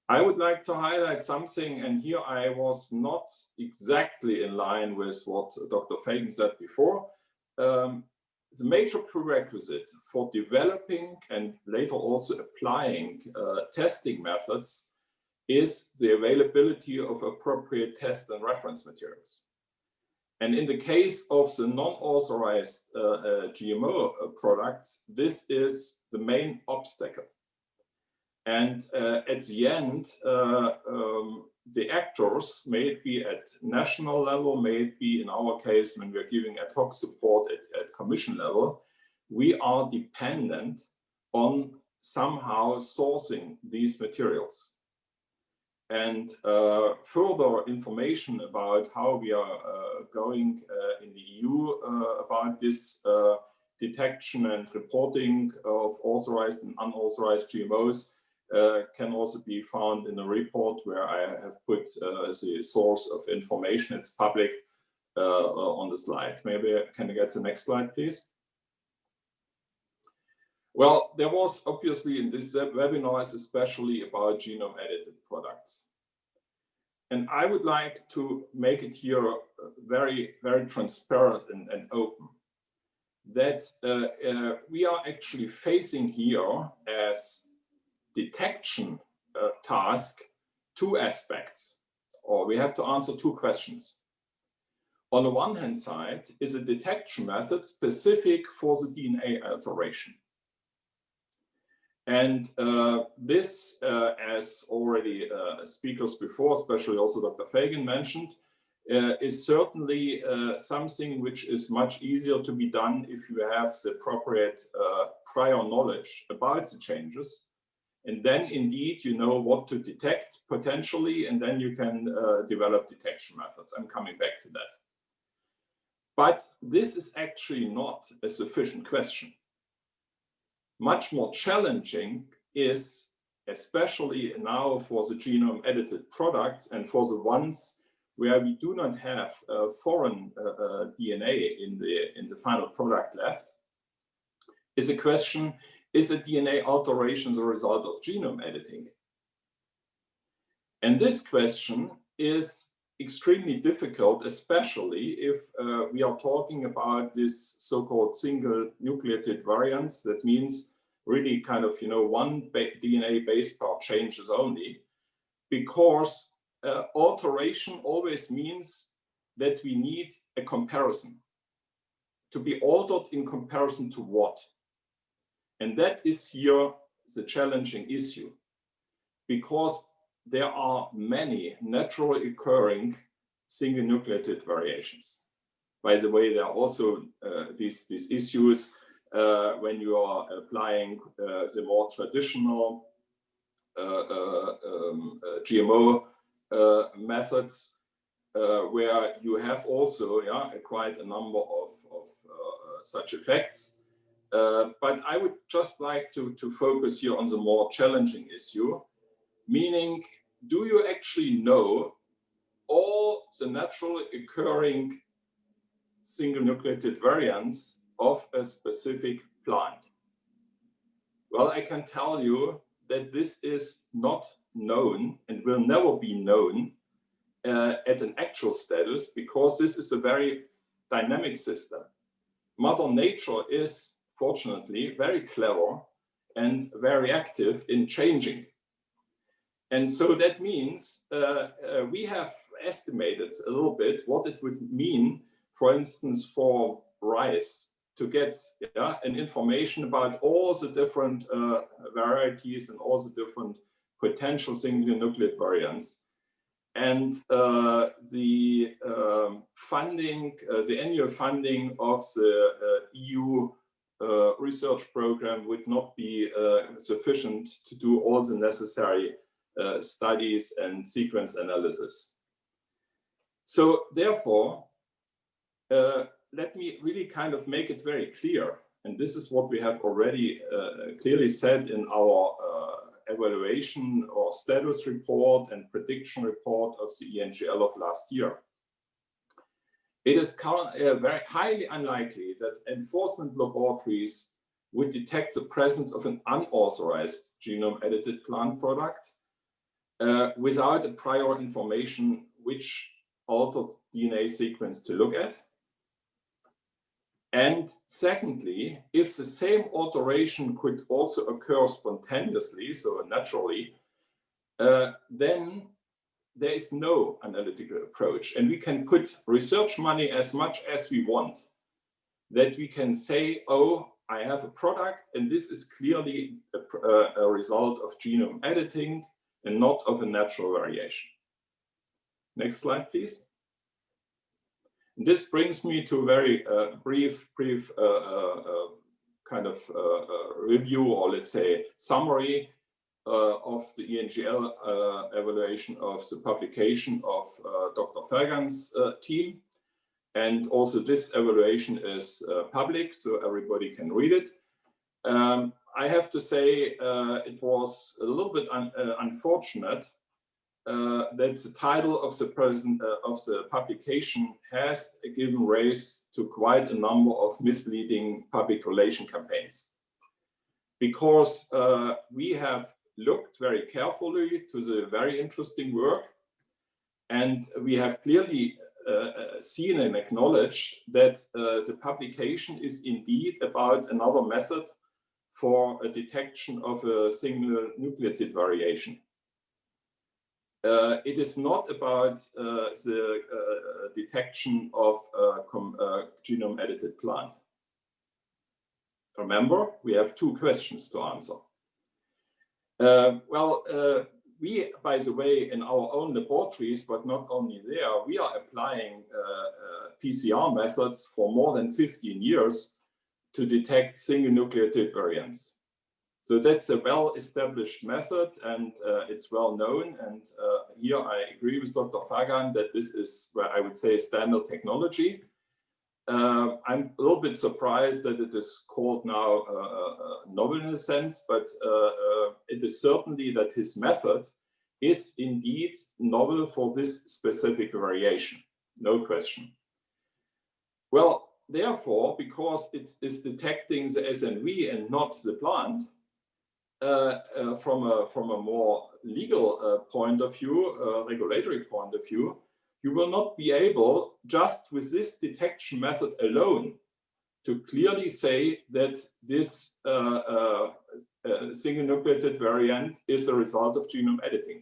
I would like to highlight something, and here I was not exactly in line with what Dr. Fagan said before. Um, the major prerequisite for developing and later also applying uh, testing methods is the availability of appropriate test and reference materials. And in the case of the non-authorized uh, uh, GMO uh, products, this is the main obstacle. And uh, at the end, uh, um, the actors, may it be at national level, may it be in our case when we're giving ad hoc support at, at commission level, we are dependent on somehow sourcing these materials. And uh, further information about how we are uh, going uh, in the EU uh, about this uh, detection and reporting of authorized and unauthorized GMOs uh, can also be found in a report where I have put the source of information. It's public on the slide. Maybe can I get the next slide, please? Well, there was obviously in this webinar especially about genome edited products. And I would like to make it here uh, very, very transparent and, and open that uh, uh, we are actually facing here as detection uh, task two aspects, or we have to answer two questions. On the one hand side is a detection method specific for the DNA alteration. And uh, this, uh, as already uh, speakers before, especially also Dr. Fagan mentioned, uh, is certainly uh, something which is much easier to be done if you have the appropriate uh, prior knowledge about the changes. And then indeed, you know what to detect potentially, and then you can develop detection methods. I'm coming back to that. But this is actually not a sufficient question much more challenging is, especially now for the genome edited products and for the ones where we do not have uh, foreign uh, uh, DNA in the, in the final product left, is a question, is a DNA alteration the result of genome editing? And this question is extremely difficult, especially if uh, we are talking about this so-called single nucleotide variants. That means really kind of, you know, one ba DNA base pair changes only, because uh, alteration always means that we need a comparison. To be altered in comparison to what? And that is here the challenging issue, because there are many naturally occurring single nucleotide variations. By the way, there are also uh, these, these issues uh, when you are applying uh, the more traditional uh, uh um, uh, GMO methods, where you have also yeah, quite a number of, of such effects. but I would just like to, to focus here on the more challenging issue, meaning do you actually know all the naturally occurring single nucleotide variants of a specific plant? Well, I can tell you that this is not known and will never be known uh, at an actual status because this is a very dynamic system. Mother Nature is fortunately very clever and very active in changing. And so that means uh, uh, we have estimated a little bit what it would mean, for instance, for rice to get yeah, an information about all the different uh, varieties and all the different potential single nucleotide variants. And uh, the um, funding, uh, the annual funding of the uh, EU research program would not be sufficient to do all the necessary Uh, studies and sequence analysis. So therefore, uh, let me really kind of make it very clear. And this is what we have already uh, clearly said in our evaluation or status report and prediction report of the ENGL of last year. It is uh, very highly unlikely that enforcement laboratories would detect the presence of an unauthorized genome edited plant product uh, without a prior information which altered DNA sequence to look at. And secondly, if the same alteration could also occur spontaneously, so naturally, uh, then there is no analytical approach. And we can put research money as much as we want, that we can say, oh, I have a product and this is clearly a, uh, a result of genome editing and not of a natural variation. Next slide, please. This brings me to a very uh, brief, brief uh, uh, uh kind of uh, review or let's say summary of the ENGL evaluation of the publication of Dr. Fagan's team. And also this evaluation is public, so everybody can read it. Um, I have to say uh, it was a little bit un uh, unfortunate uh, that the title of the present uh, of the publication has given rise to quite a number of misleading public relation campaigns. Because uh, we have looked very carefully to the very interesting work and we have clearly uh, uh seen and acknowledged that uh, the publication is indeed about another method for a detection of a single nucleotide variation. Uh, it is not about uh, the uh, detection of a genome edited plant. Remember, we have two questions to answer. well, we, by the way, in our own laboratories, but not only there, we are applying uh, uh, PCR methods for more than 15 years to detect single nucleotide variants. So that's a well-established method and uh, it's well known. And uh, here I agree with Dr. Fagan that this is where I would say standard technology. Uh, I'm a little bit surprised that it is called now uh, uh, uh, novel in a sense, but it is certainly that his method is indeed novel for this specific variation, no question. Well, therefore, because it is detecting the SNV and not the plant, uh, uh, from a from a more legal uh, point of view, regulatory point of view, you will not be able just with this detection method alone to clearly say that this uh, uh, uh, single nucleotide variant is a result of genome editing.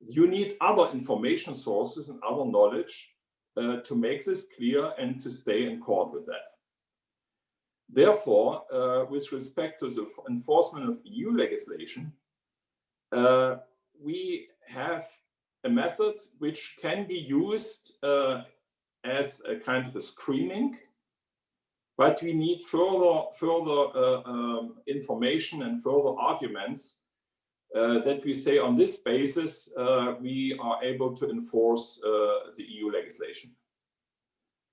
You need other information sources and other knowledge to make this clear and to stay in court with that. Therefore, uh, with respect to the enforcement of EU legislation, uh, we have a method which can be used uh, as a kind of a screening, but we need further, further uh, um, information and further arguments uh, that we say on this basis, uh, we are able to enforce the EU legislation.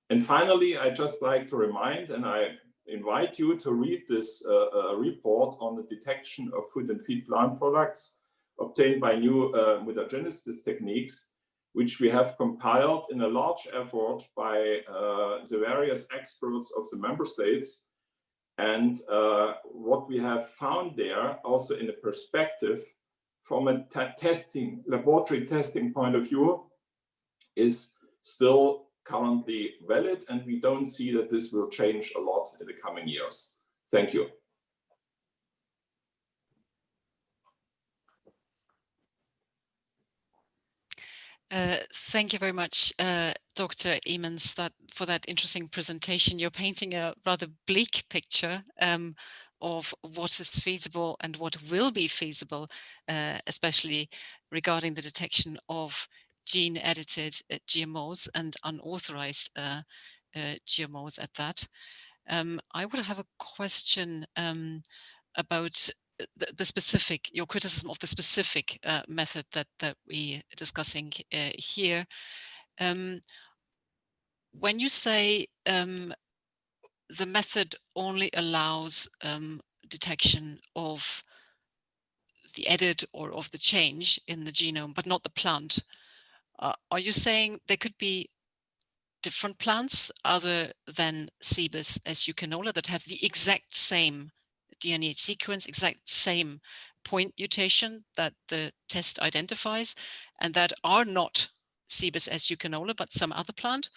And finally, I just like to remind, and I invite you to read this uh, uh, report on the detection of food and feed plant products obtained by new uh, mutagenesis techniques, which we have compiled in a large effort by uh, the various experts of the member states. And uh, what we have found there, also in the perspective from a testing, laboratory testing point of view is still currently valid and we don't see that this will change a lot in the coming years. Thank you. Uh, thank you very much, uh, Dr. Emons, that, for that interesting presentation. You're painting a rather bleak picture um, of what is feasible and what will be feasible, uh, especially regarding the detection of gene-edited uh, GMOs and unauthorized uh, uh, GMOs at that. Um, I would have a question um, about the, the, specific, your criticism of the specific uh, method that, that we are discussing here. Um, when you say um, the method only allows um, detection of the edit or of the change in the genome, but not the plant, uh, are you saying there could be different plants other than Cibus canola that have the exact same DNA sequence, exact same point mutation that the test identifies and that are not Cibus canola, but some other plant?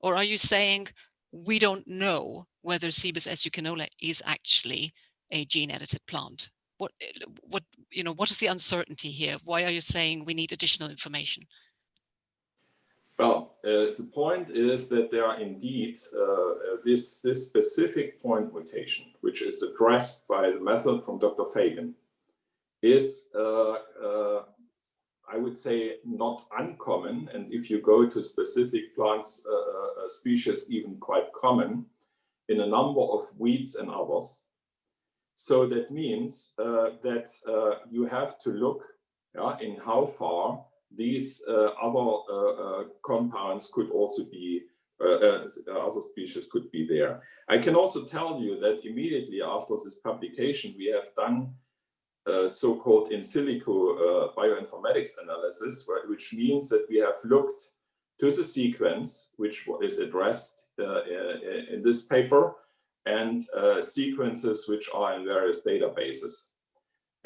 Or are you saying we don't know whether Cibus canola is actually a gene edited plant? What, what, you know, what is the uncertainty here? Why are you saying we need additional information? Well, uh, the point is that there are indeed uh, this, this specific point mutation, which is addressed by the method from Dr. Fagan, is, uh, I would say, not uncommon. And if you go to specific plants uh, species, even quite common in a number of weeds and others. So that means that you have to look yeah, in how far these uh, other uh, uh, compounds could also be other species could be there. I can also tell you that immediately after this publication, we have done uh, so-called in silico uh, bioinformatics analysis, where, which means that we have looked to the sequence, which is addressed uh, in this paper, and sequences which are in various databases.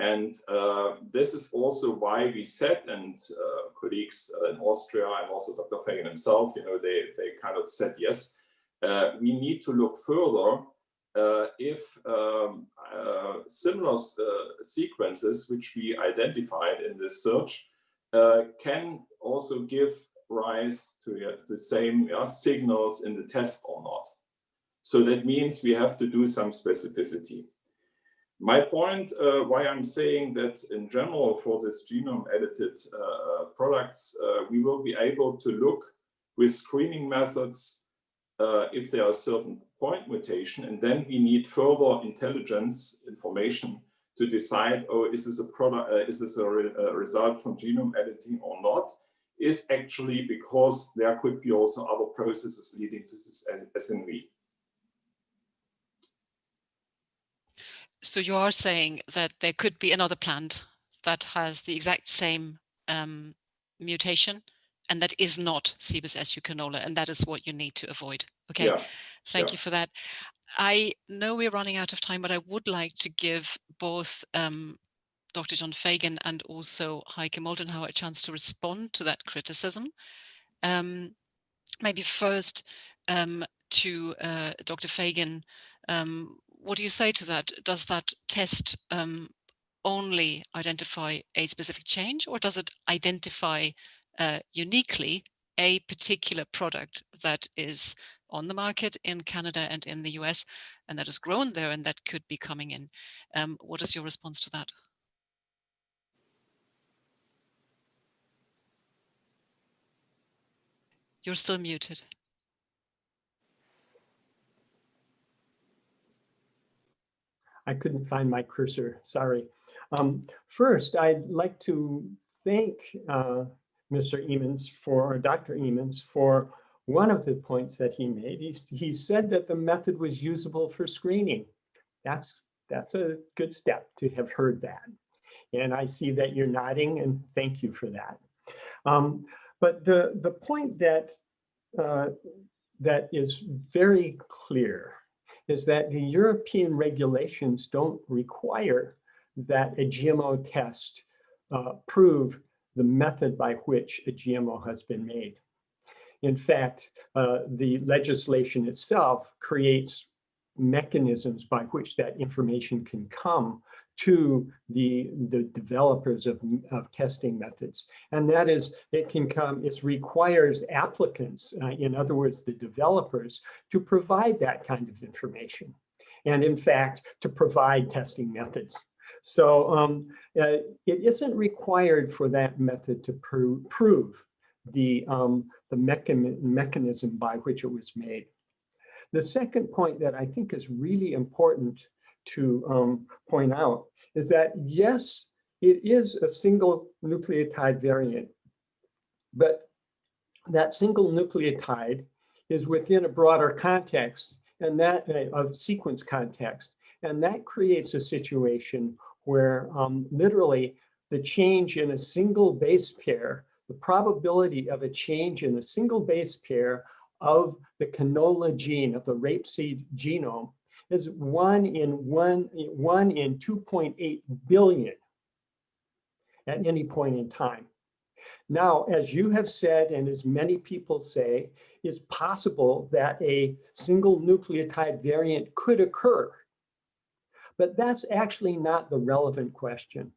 And uh, this is also why we said, and uh, colleagues uh, in Austria and also Dr. Fagan himself, you know, they, they kind of said, yes, uh, we need to look further uh, if um, uh, similar sequences which we identified in this search can also give rise to the same signals in the test or not. So that means we have to do some specificity. My point, uh, why I'm saying that in general for this genome edited uh, products, uh, we will be able to look with screening methods uh, if there are certain point mutation, and then we need further intelligence information to decide, oh, is this a product, uh, is this a, re a result from genome editing or not? Is actually because there could be also other processes leading to this SNV. So you are saying that there could be another plant that has the exact same um, mutation and that is not Cibus canola, and that is what you need to avoid. Okay, yeah. Thank yeah. you for that. I know we're running out of time, but I would like to give both um, Dr. John Fagan and also Heike Moldenhauer a chance to respond to that criticism. Um, maybe first um, to uh, Dr. Fagan, um, what do you say to that? Does that test um, only identify a specific change or does it identify uh, uniquely a particular product that is on the market in Canada and in the US and that has grown there and that could be coming in? Um, what is your response to that? You're still muted. I couldn't find my cursor, sorry. Um, first, I'd like to thank uh, Mr. Emons for, or Dr. Emons for one of the points that he made. He, he said that the method was usable for screening. That's, that's a good step to have heard that. And I see that you're nodding and thank you for that. Um, but the, the point that, uh, that is very clear is that the European regulations don't require that a GMO test uh, prove the method by which a GMO has been made. In fact, uh, the legislation itself creates mechanisms by which that information can come to the, the developers of, of testing methods. And that is, it can come, it requires applicants, uh, in other words, the developers, to provide that kind of information. And in fact, to provide testing methods. So um, uh, it isn't required for that method to pro prove the, um, the mechan mechanism by which it was made. The second point that I think is really important to um, point out is that yes, it is a single nucleotide variant, but that single nucleotide is within a broader context and that uh, of sequence context. And that creates a situation where um, literally the change in a single base pair, the probability of a change in a single base pair of the canola gene, of the rapeseed genome, is one in one, one in 2.8 billion at any point in time. Now, as you have said, and as many people say, it's possible that a single nucleotide variant could occur. But that's actually not the relevant question.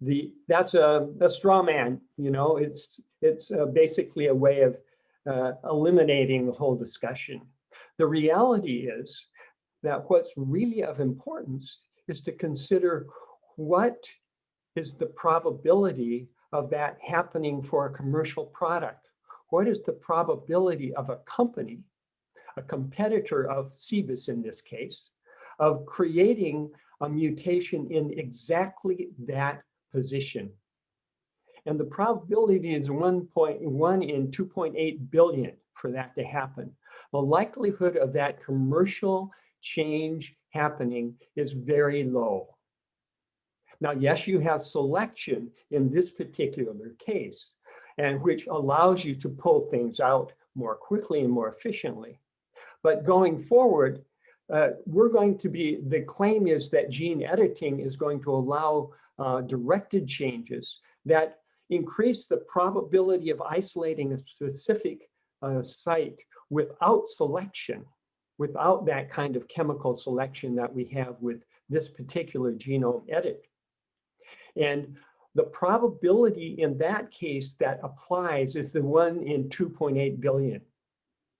The, that's a, a straw man, you know, it's, it's uh, basically a way of uh, eliminating the whole discussion. The reality is that what's really of importance is to consider what is the probability of that happening for a commercial product? What is the probability of a company, a competitor of Cibus in this case, of creating a mutation in exactly that position? And the probability is 1.1 in 2.8 billion for that to happen. The likelihood of that commercial change happening is very low. Now, yes, you have selection in this particular case, and which allows you to pull things out more quickly and more efficiently. But going forward, uh, we're going to be, the claim is that gene editing is going to allow uh, directed changes that increase the probability of isolating a specific uh, site without selection without that kind of chemical selection that we have with this particular genome edit. And the probability in that case that applies is the one in 2.8 billion,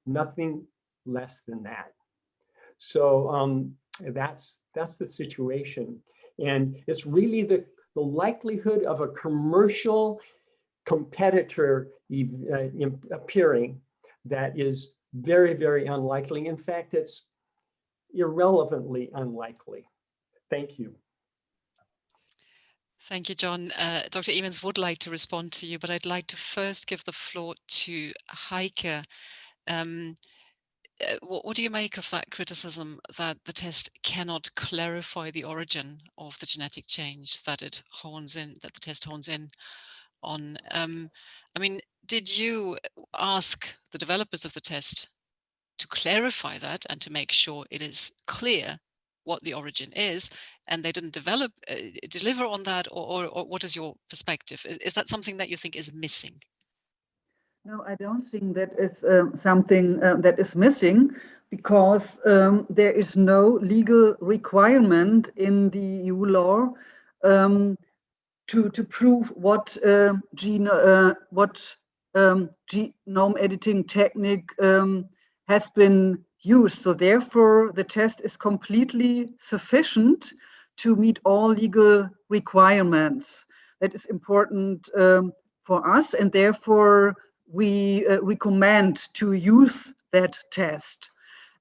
nothing less than that. So um, that's, that's the situation. And it's really the, the likelihood of a commercial competitor uh, appearing that is very, very unlikely. In fact, it's irrelevantly unlikely. Thank you. Thank you, John. Uh, Dr. Emons would like to respond to you, but I'd like to first give the floor to Heike. Um, what, what, do you make of that criticism that the test cannot clarify the origin of the genetic change that it hones in, that the test hones in on? Um, I mean, did you ask the developers of the test to clarify that and to make sure it is clear what the origin is and they didn't develop uh, deliver on that or, or, or, what is your perspective is, is, that something that you think is missing no i don't think that is uh, something uh, that is missing because um, there is no legal requirement in the eu law um, to to prove what uh, gene uh, what um, genome editing technique um, has been used. So therefore, the test is completely sufficient to meet all legal requirements. That is important um, for us, and therefore we uh, recommend to use that test.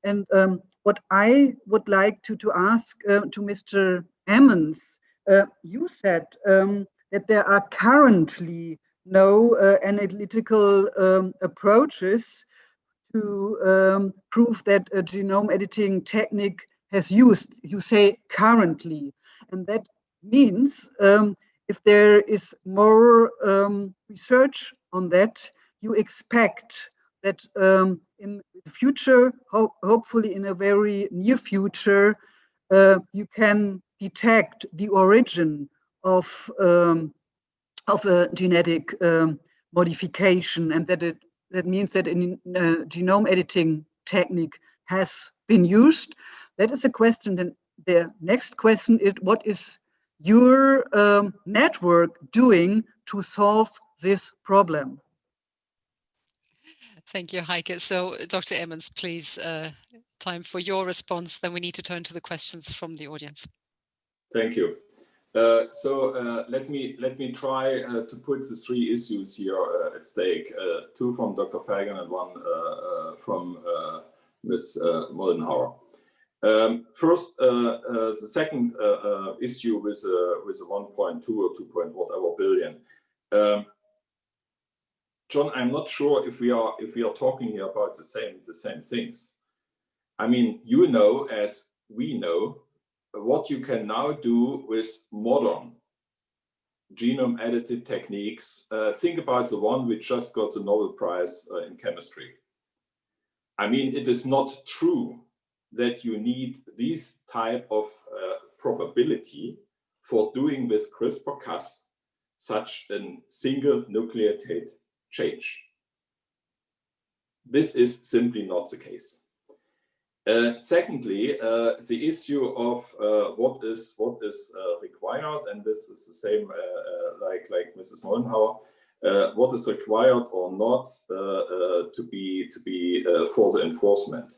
And um, what I would like to, to ask uh, to Mr. Emons, uh, you said um, that there are currently no uh, analytical um, approaches to um, prove that a genome editing technique has used. You say currently, and that means um, if there is more um, research on that, you expect that um, in the future, ho hopefully in a very near future, uh, you can detect the origin of um, of a genetic um, modification and that it that means that in uh, genome editing technique has been used. That is a question. Then the next question is what is your um, network doing to solve this problem Thank you, Heike. So, Dr. Emons, please, uh, time for your response. Then we need to turn to the questions from the audience. Thank you. Uh, so uh, let me let me try uh, to put the three issues here uh, at stake. Uh, two from Dr. Fagan and one uh, from Ms. Moldenhauer. Um, first, the second issue with with a 1.2 or 2. whatever billion. Um, John, I'm not sure if we are if we are talking here about the same the same things. I mean, you know, as we know, what you can now do with modern genome edited techniques. Uh, think about the one which just got the Nobel Prize uh, in chemistry. I mean, it is not true that you need this type of uh, probability for doing with CRISPR-Cas such a single nucleotide change. This is simply not the case. Uh, secondly, uh, the issue of uh, what is what is uh, required, and this is the same uh, uh, like like Mrs. Moldenhauer, what is required or not to be to be for the enforcement.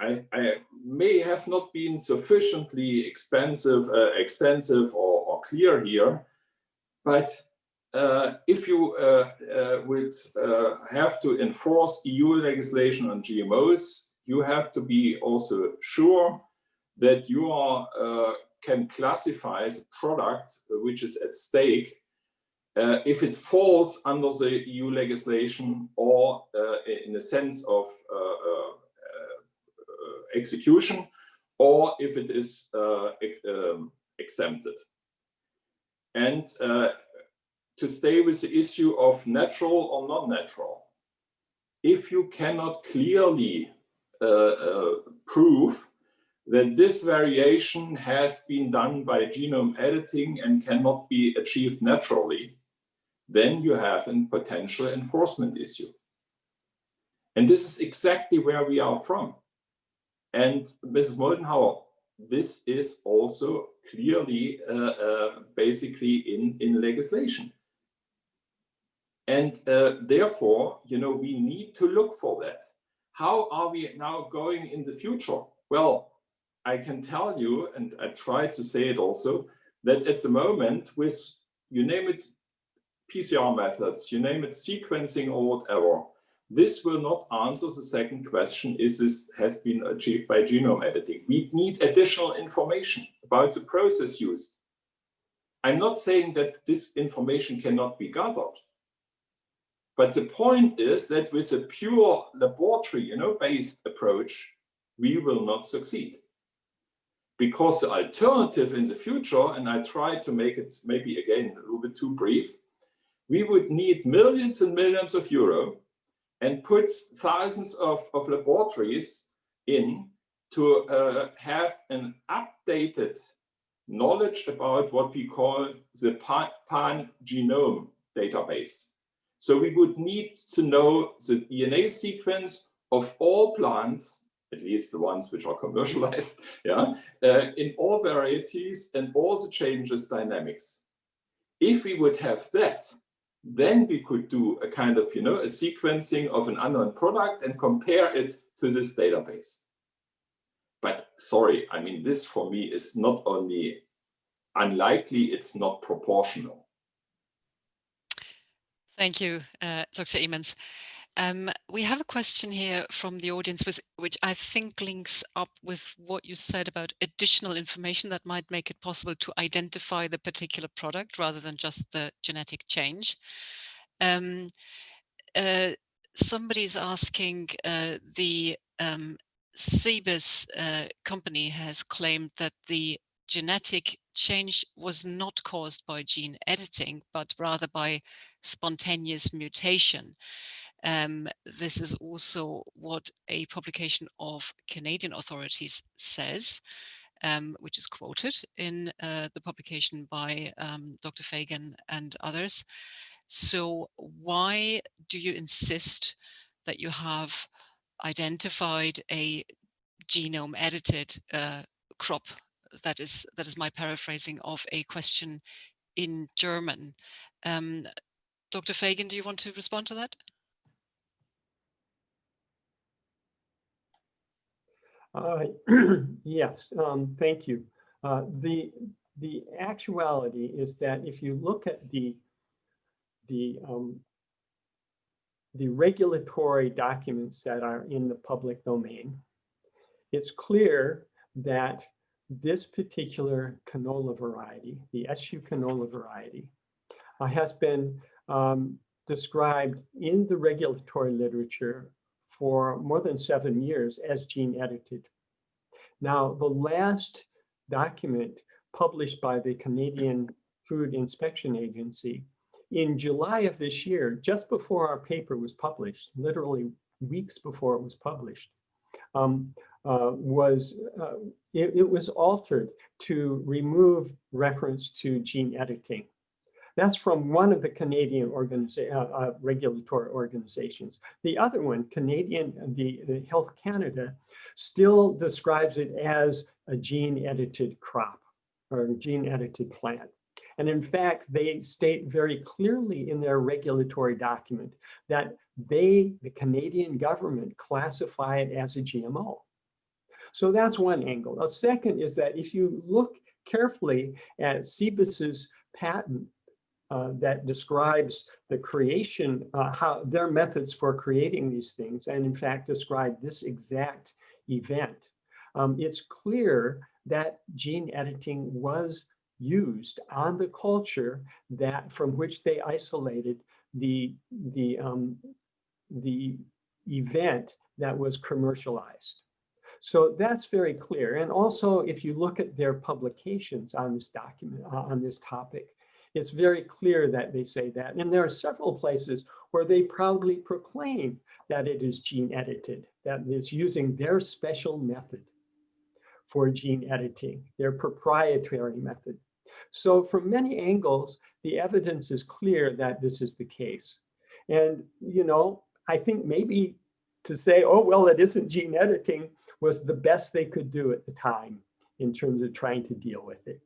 I, I, may have not been sufficiently expensive, extensive or, or, clear here, but uh, if you uh, uh, would have to enforce EU legislation on GMOs, you have to be also sure that you are, can classify as a product which is at stake uh, if it falls under the EU legislation or uh, in the sense of uh, execution or if it is um, exempted. And to stay with the issue of natural or non-natural. If you cannot clearly uh, uh, prove that this variation has been done by genome editing and cannot be achieved naturally, then you have a potential enforcement issue. And this is exactly where we are from. And Mrs. Moldenhauer, this is also clearly uh, uh, basically in, in legislation. And uh, therefore, you know, we need to look for that. How are we now going in the future? Well, I can tell you, and I try to say it also, that at the moment with, you name it, PCR methods, you name it sequencing or whatever, this will not answer the second question, is this has been achieved by genome editing? We need additional information about the process used. I'm not saying that this information cannot be gathered, but the point is that with a pure laboratory, you know, based approach, we will not succeed. Because the alternative in the future, and I try to make it maybe again a little bit too brief, we would need millions and millions of euro and put thousands of, of laboratories in to uh, have an updated knowledge about what we call the pan genome database. So we would need to know the DNA sequence of all plants, at least the ones which are commercialized, yeah, uh, in all varieties and all the changes dynamics. If we would have that, then we could do a kind of, you know, a sequencing of an unknown product and compare it to this database. But sorry, I mean, this for me is not only unlikely, it's not proportional. Thank you, uh, Dr. Emons. Um, we have a question here from the audience, with, which I think links up with what you said about additional information that might make it possible to identify the particular product rather than just the genetic change. Um, uh, somebody's asking uh, the um, Cibus uh, company has claimed that the genetic change was not caused by gene editing, but rather by spontaneous mutation. Um, this is also what a publication of Canadian authorities says. um, which is quoted in uh, the publication by um, Dr. Fagan and others. So why do you insist that you have identified a genome edited uh, crop? That is, that is my paraphrasing of a question in German. Um, Dr. Fagan, do you want to respond to that? Uh, yes, um, thank you. Uh, the the actuality is that if you look at the the um, the regulatory documents that are in the public domain, it's clear that this particular canola variety, the SU canola variety, uh, has been um, described in the regulatory literature for more than seven years as gene edited. Now, the last document published by the Canadian Food Inspection Agency in July of this year, just before our paper was published, literally weeks before it was published, um, uh, was uh, it, it was altered to remove reference to gene editing. That's from one of the Canadian uh, uh, regulatory organizations. The other one, Canadian, the, the Health Canada, still describes it as a gene edited crop or gene edited plant. And in fact, they state very clearly in their regulatory document that they, the Canadian government, classify it as a GMO. So that's one angle. The second is that if you look carefully at Cibus's patent uh, that describes the creation, uh, how their methods for creating these things, and in fact describe this exact event. Um, it's clear that gene editing was used on the culture that from which they isolated the the um, the event that was commercialized. So that's very clear. And also, if you look at their publications on this document, uh, on this topic, it's very clear that they say that. And there are several places where they proudly proclaim that it is gene edited, that it's using their special method for gene editing, their proprietary method. So from many angles, the evidence is clear that this is the case. And, you know, I think maybe to say, oh, well, it isn't gene editing was the best they could do at the time in terms of trying to deal with it.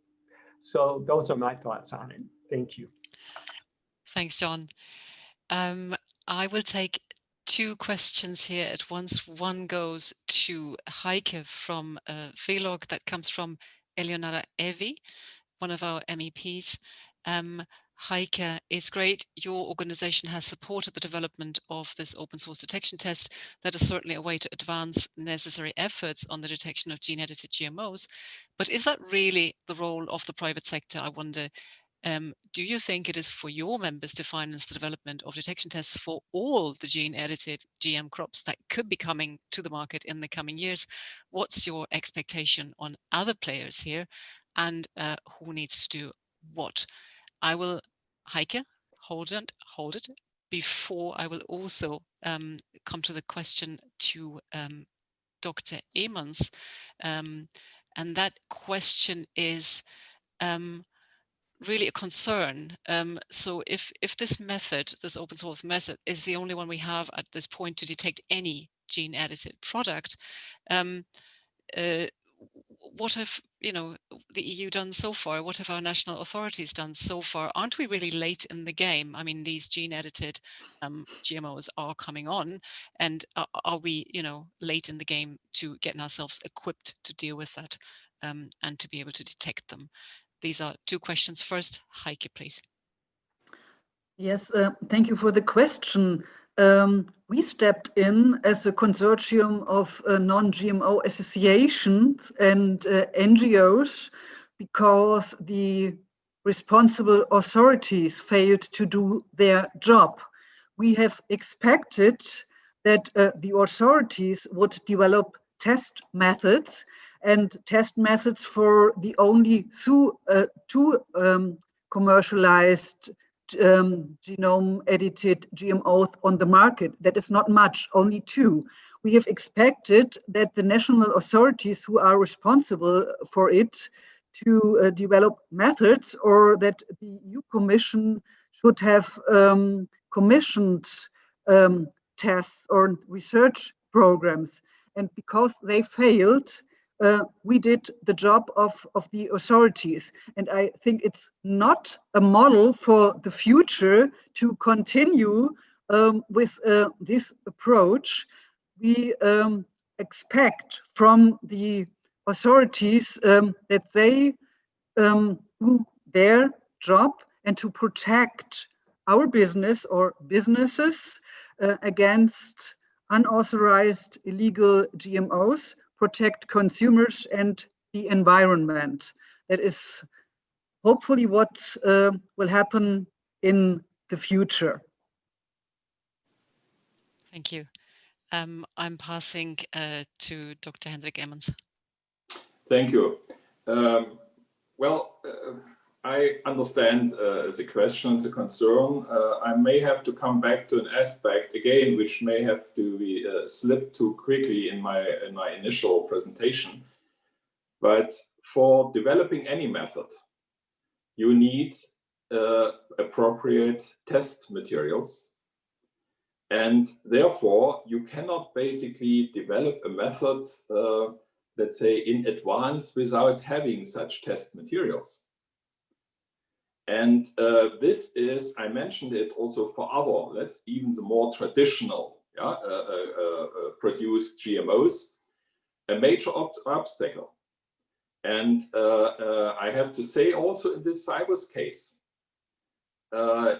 So those are my thoughts on it. Thank you. Thanks, John. Um, I will take two questions here at once. One goes to Heike from a vlog that comes from Eleonora Evi, one of our MEPs. Um, Heike, it's great your organization has supported the development of this open source detection test. That is certainly a way to advance necessary efforts on the detection of gene edited GMOs. But is that really the role of the private sector? I wonder, um, do you think it is for your members to finance the development of detection tests for all the gene edited GM crops that could be coming to the market in the coming years? What's your expectation on other players here and uh, who needs to do what? I will Heike, hold it, hold it, before I will also um, come to the question to um, Dr. Emons. Um, and that question is um, really a concern. Um, so if, if this method, this open source method, is the only one we have at this point to detect any gene edited product, um, uh, what have you know the EU done so far? What have our national authorities done so far? Aren't we really late in the game? I mean, these gene edited um, GMOs are coming on, and are, are, we you know late in the game to getting ourselves equipped to deal with that um, and to be able to detect them? These are two questions. First, Heike, please. Yes, uh, thank you for the question. Um, we stepped in as a consortium of uh, non-GMO associations and uh, NGOs because the responsible authorities failed to do their job. We have expected that uh, the authorities would develop test methods and test methods for the only two, uh, two um, commercialized um, genome edited GMOs on the market. That is not much, only two. We have expected that the national authorities who are responsible for it to uh, develop methods or that the EU Commission should have um, commissioned um, tests or research programs. And because they failed, uh, we did the job of, of the authorities. And I think it's not a model for the future to continue um, with uh, this approach. We um, expect from the authorities um, that they um, do their job and to protect our business or businesses uh, against unauthorized illegal GMOs, protect consumers and the environment. That is hopefully what uh, will happen in the future. Thank you. Um, I'm passing uh, to Dr. Hendrik Emons. Thank you. Um, well, uh, I understand uh, the question, the concern. Uh, I may have to come back to an aspect again, which may have to be uh, slipped too quickly in my in my initial presentation. But for developing any method, you need uh, appropriate test materials. And therefore, you cannot basically develop a method, uh, let's say, in advance without having such test materials. And uh, this is, I mentioned it also for other, let's even the more traditional yeah, uh, uh, uh produced GMOs, a major obstacle. And uh, uh, I have to say also in this Cibus case,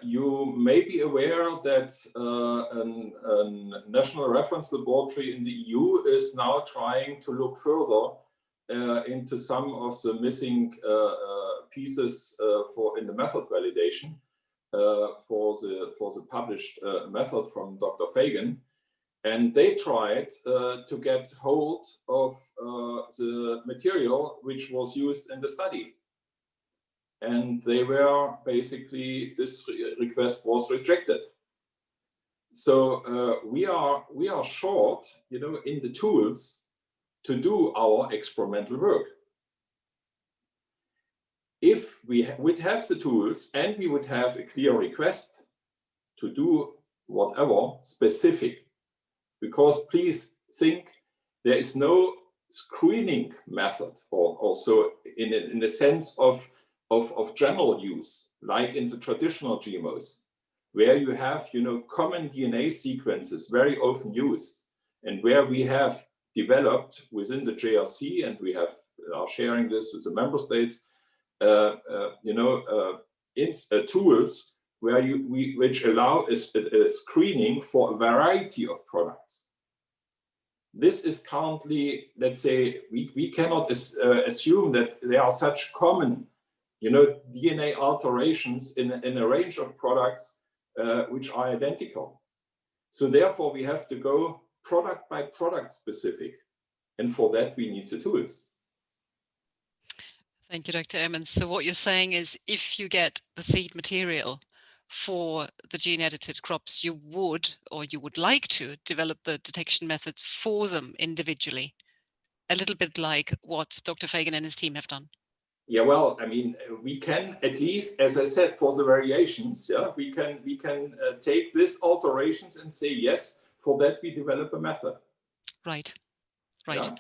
you may be aware that a national reference laboratory in the EU is now trying to look further into some of the missing pieces uh, for in the method validation uh, for the for the published uh, method from Dr. Fagan, and they tried to get hold of the material which was used in the study. And they were basically this request was rejected. So uh, we are we are short you know in the tools to do our experimental work we would have the tools and we would have a clear request to do whatever specific, because please think there is no screening method or also in, in the sense of, of, of general use, like in the traditional GMOs, where you have, you know, common DNA sequences very often used and where we have developed within the JRC and we have are sharing this with the member states, you know, uh, in, tools where you we, which allow a, a, screening for a variety of products. This is currently, let's say, we, we cannot as, assume that there are such common, you know, DNA alterations in, in a range of products uh, which are identical. So therefore, we have to go product by product specific. And for that, we need the tools. Thank you, Dr. Emons. So what you're saying is if you get the seed material for the gene edited crops, you would, or you would like to develop the detection methods for them individually, a little bit like what Dr. Fagan and his team have done. Yeah, well, I mean, we can at least, as I said, for the variations, yeah, we can we can uh, take these alterations and say yes. For that, we develop a method. Right, right. Yeah?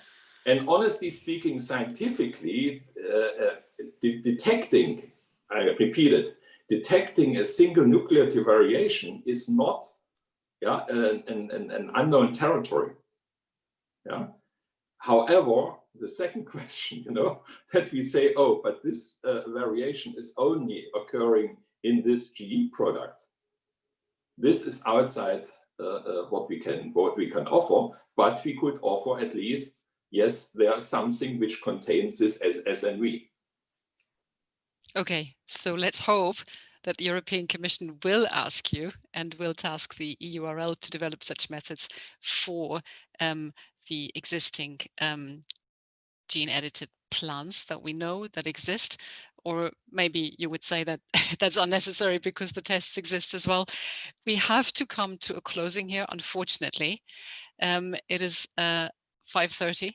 And honestly speaking, scientifically, uh, uh, de detecting, I repeat it, detecting a single nucleotide variation is not yeah, an, an, an unknown territory. Yeah. However, the second question, you know, that we say, oh, but this uh, variation is only occurring in this GE product. This is outside uh, uh, what we can what we can offer, but we could offer at least yes, there's something which contains this as SNV. Okay, so let's hope that the European Commission will ask you and will task the EURL to develop such methods for um, the existing um, gene edited plants that we know that exist, or maybe you would say that that's unnecessary because the tests exist as well. We have to come to a closing here, unfortunately. Um, it is uh, 5.30.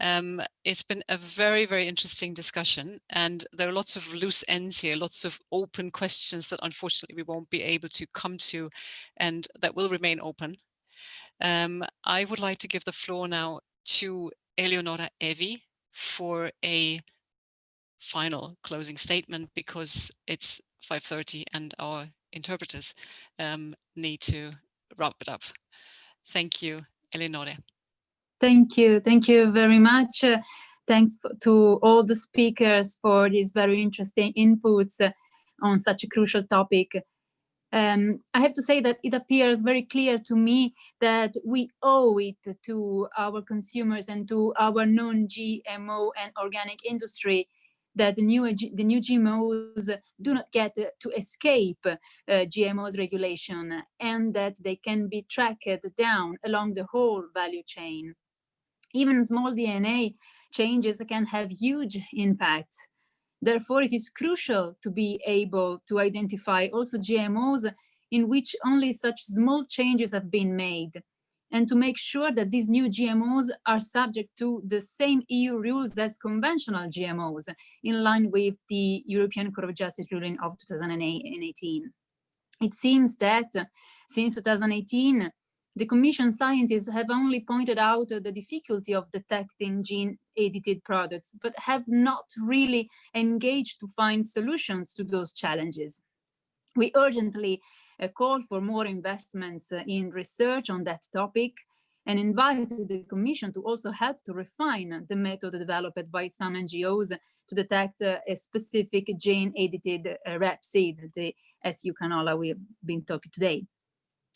Um, it's been a very, very interesting discussion and there are lots of loose ends here, lots of open questions that unfortunately we won't be able to come to and that will remain open. Um, I would like to give the floor now to Eleonora Evi for a final closing statement because it's 5.30 and our interpreters um, need to wrap it up. Thank you, Eleonore. Thank you. Thank you very much. Uh, thanks to all the speakers for these very interesting inputs uh, on such a crucial topic. Um, I have to say that it appears very clear to me that we owe it to our consumers and to our non-GMO and organic industry that the new, the new GMOs do not get to escape uh, GMOs regulation and that they can be tracked down along the whole value chain. Even small DNA changes can have huge impacts. Therefore, it is crucial to be able to identify also GMOs in which only such small changes have been made and to make sure that these new GMOs are subject to the same EU rules as conventional GMOs in line with the European Court of Justice ruling of 2018. It seems that since 2018, the Commission scientists have only pointed out the difficulty of detecting gene-edited products, but have not really engaged to find solutions to those challenges. We urgently call for more investments uh, in research on that topic and invited the Commission to also help to refine the method developed by some NGOs to detect uh, a specific gene-edited uh, rapeseed, the SU canola we've been talking today.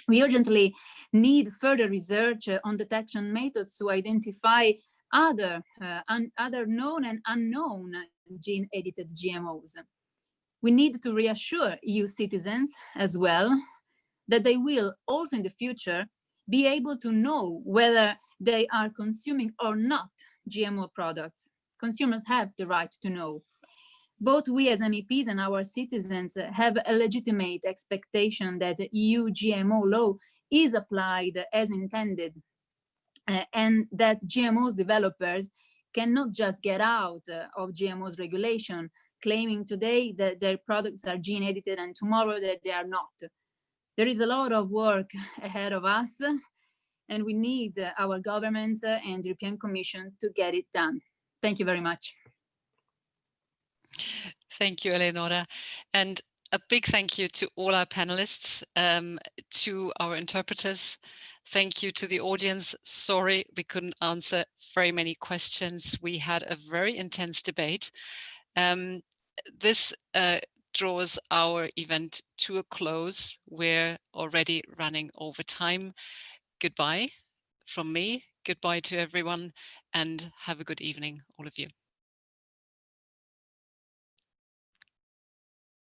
We urgently need further research uh, on detection methods to identify other, uh, other known and unknown gene-edited GMOs we need to reassure EU citizens as well that they will also in the future be able to know whether they are consuming or not GMO products. Consumers have the right to know. Both we as MEPs and our citizens have a legitimate expectation that EU GMO law is applied as intended uh, and that GMOs developers cannot just get out uh, of GMOs regulation, claiming today that their products are gene edited and tomorrow that they are not. There is a lot of work ahead of us and we need our governments and European Commission to get it done. Thank you very much. Thank you, Eleonora. And a big thank you to all our panelists, um, to our interpreters. Thank you to the audience. Sorry, we couldn't answer very many questions. We had a very intense debate. Um, this uh, draws our event to a close. We're already running over time. Goodbye from me. Goodbye to everyone and have a good evening, all of you.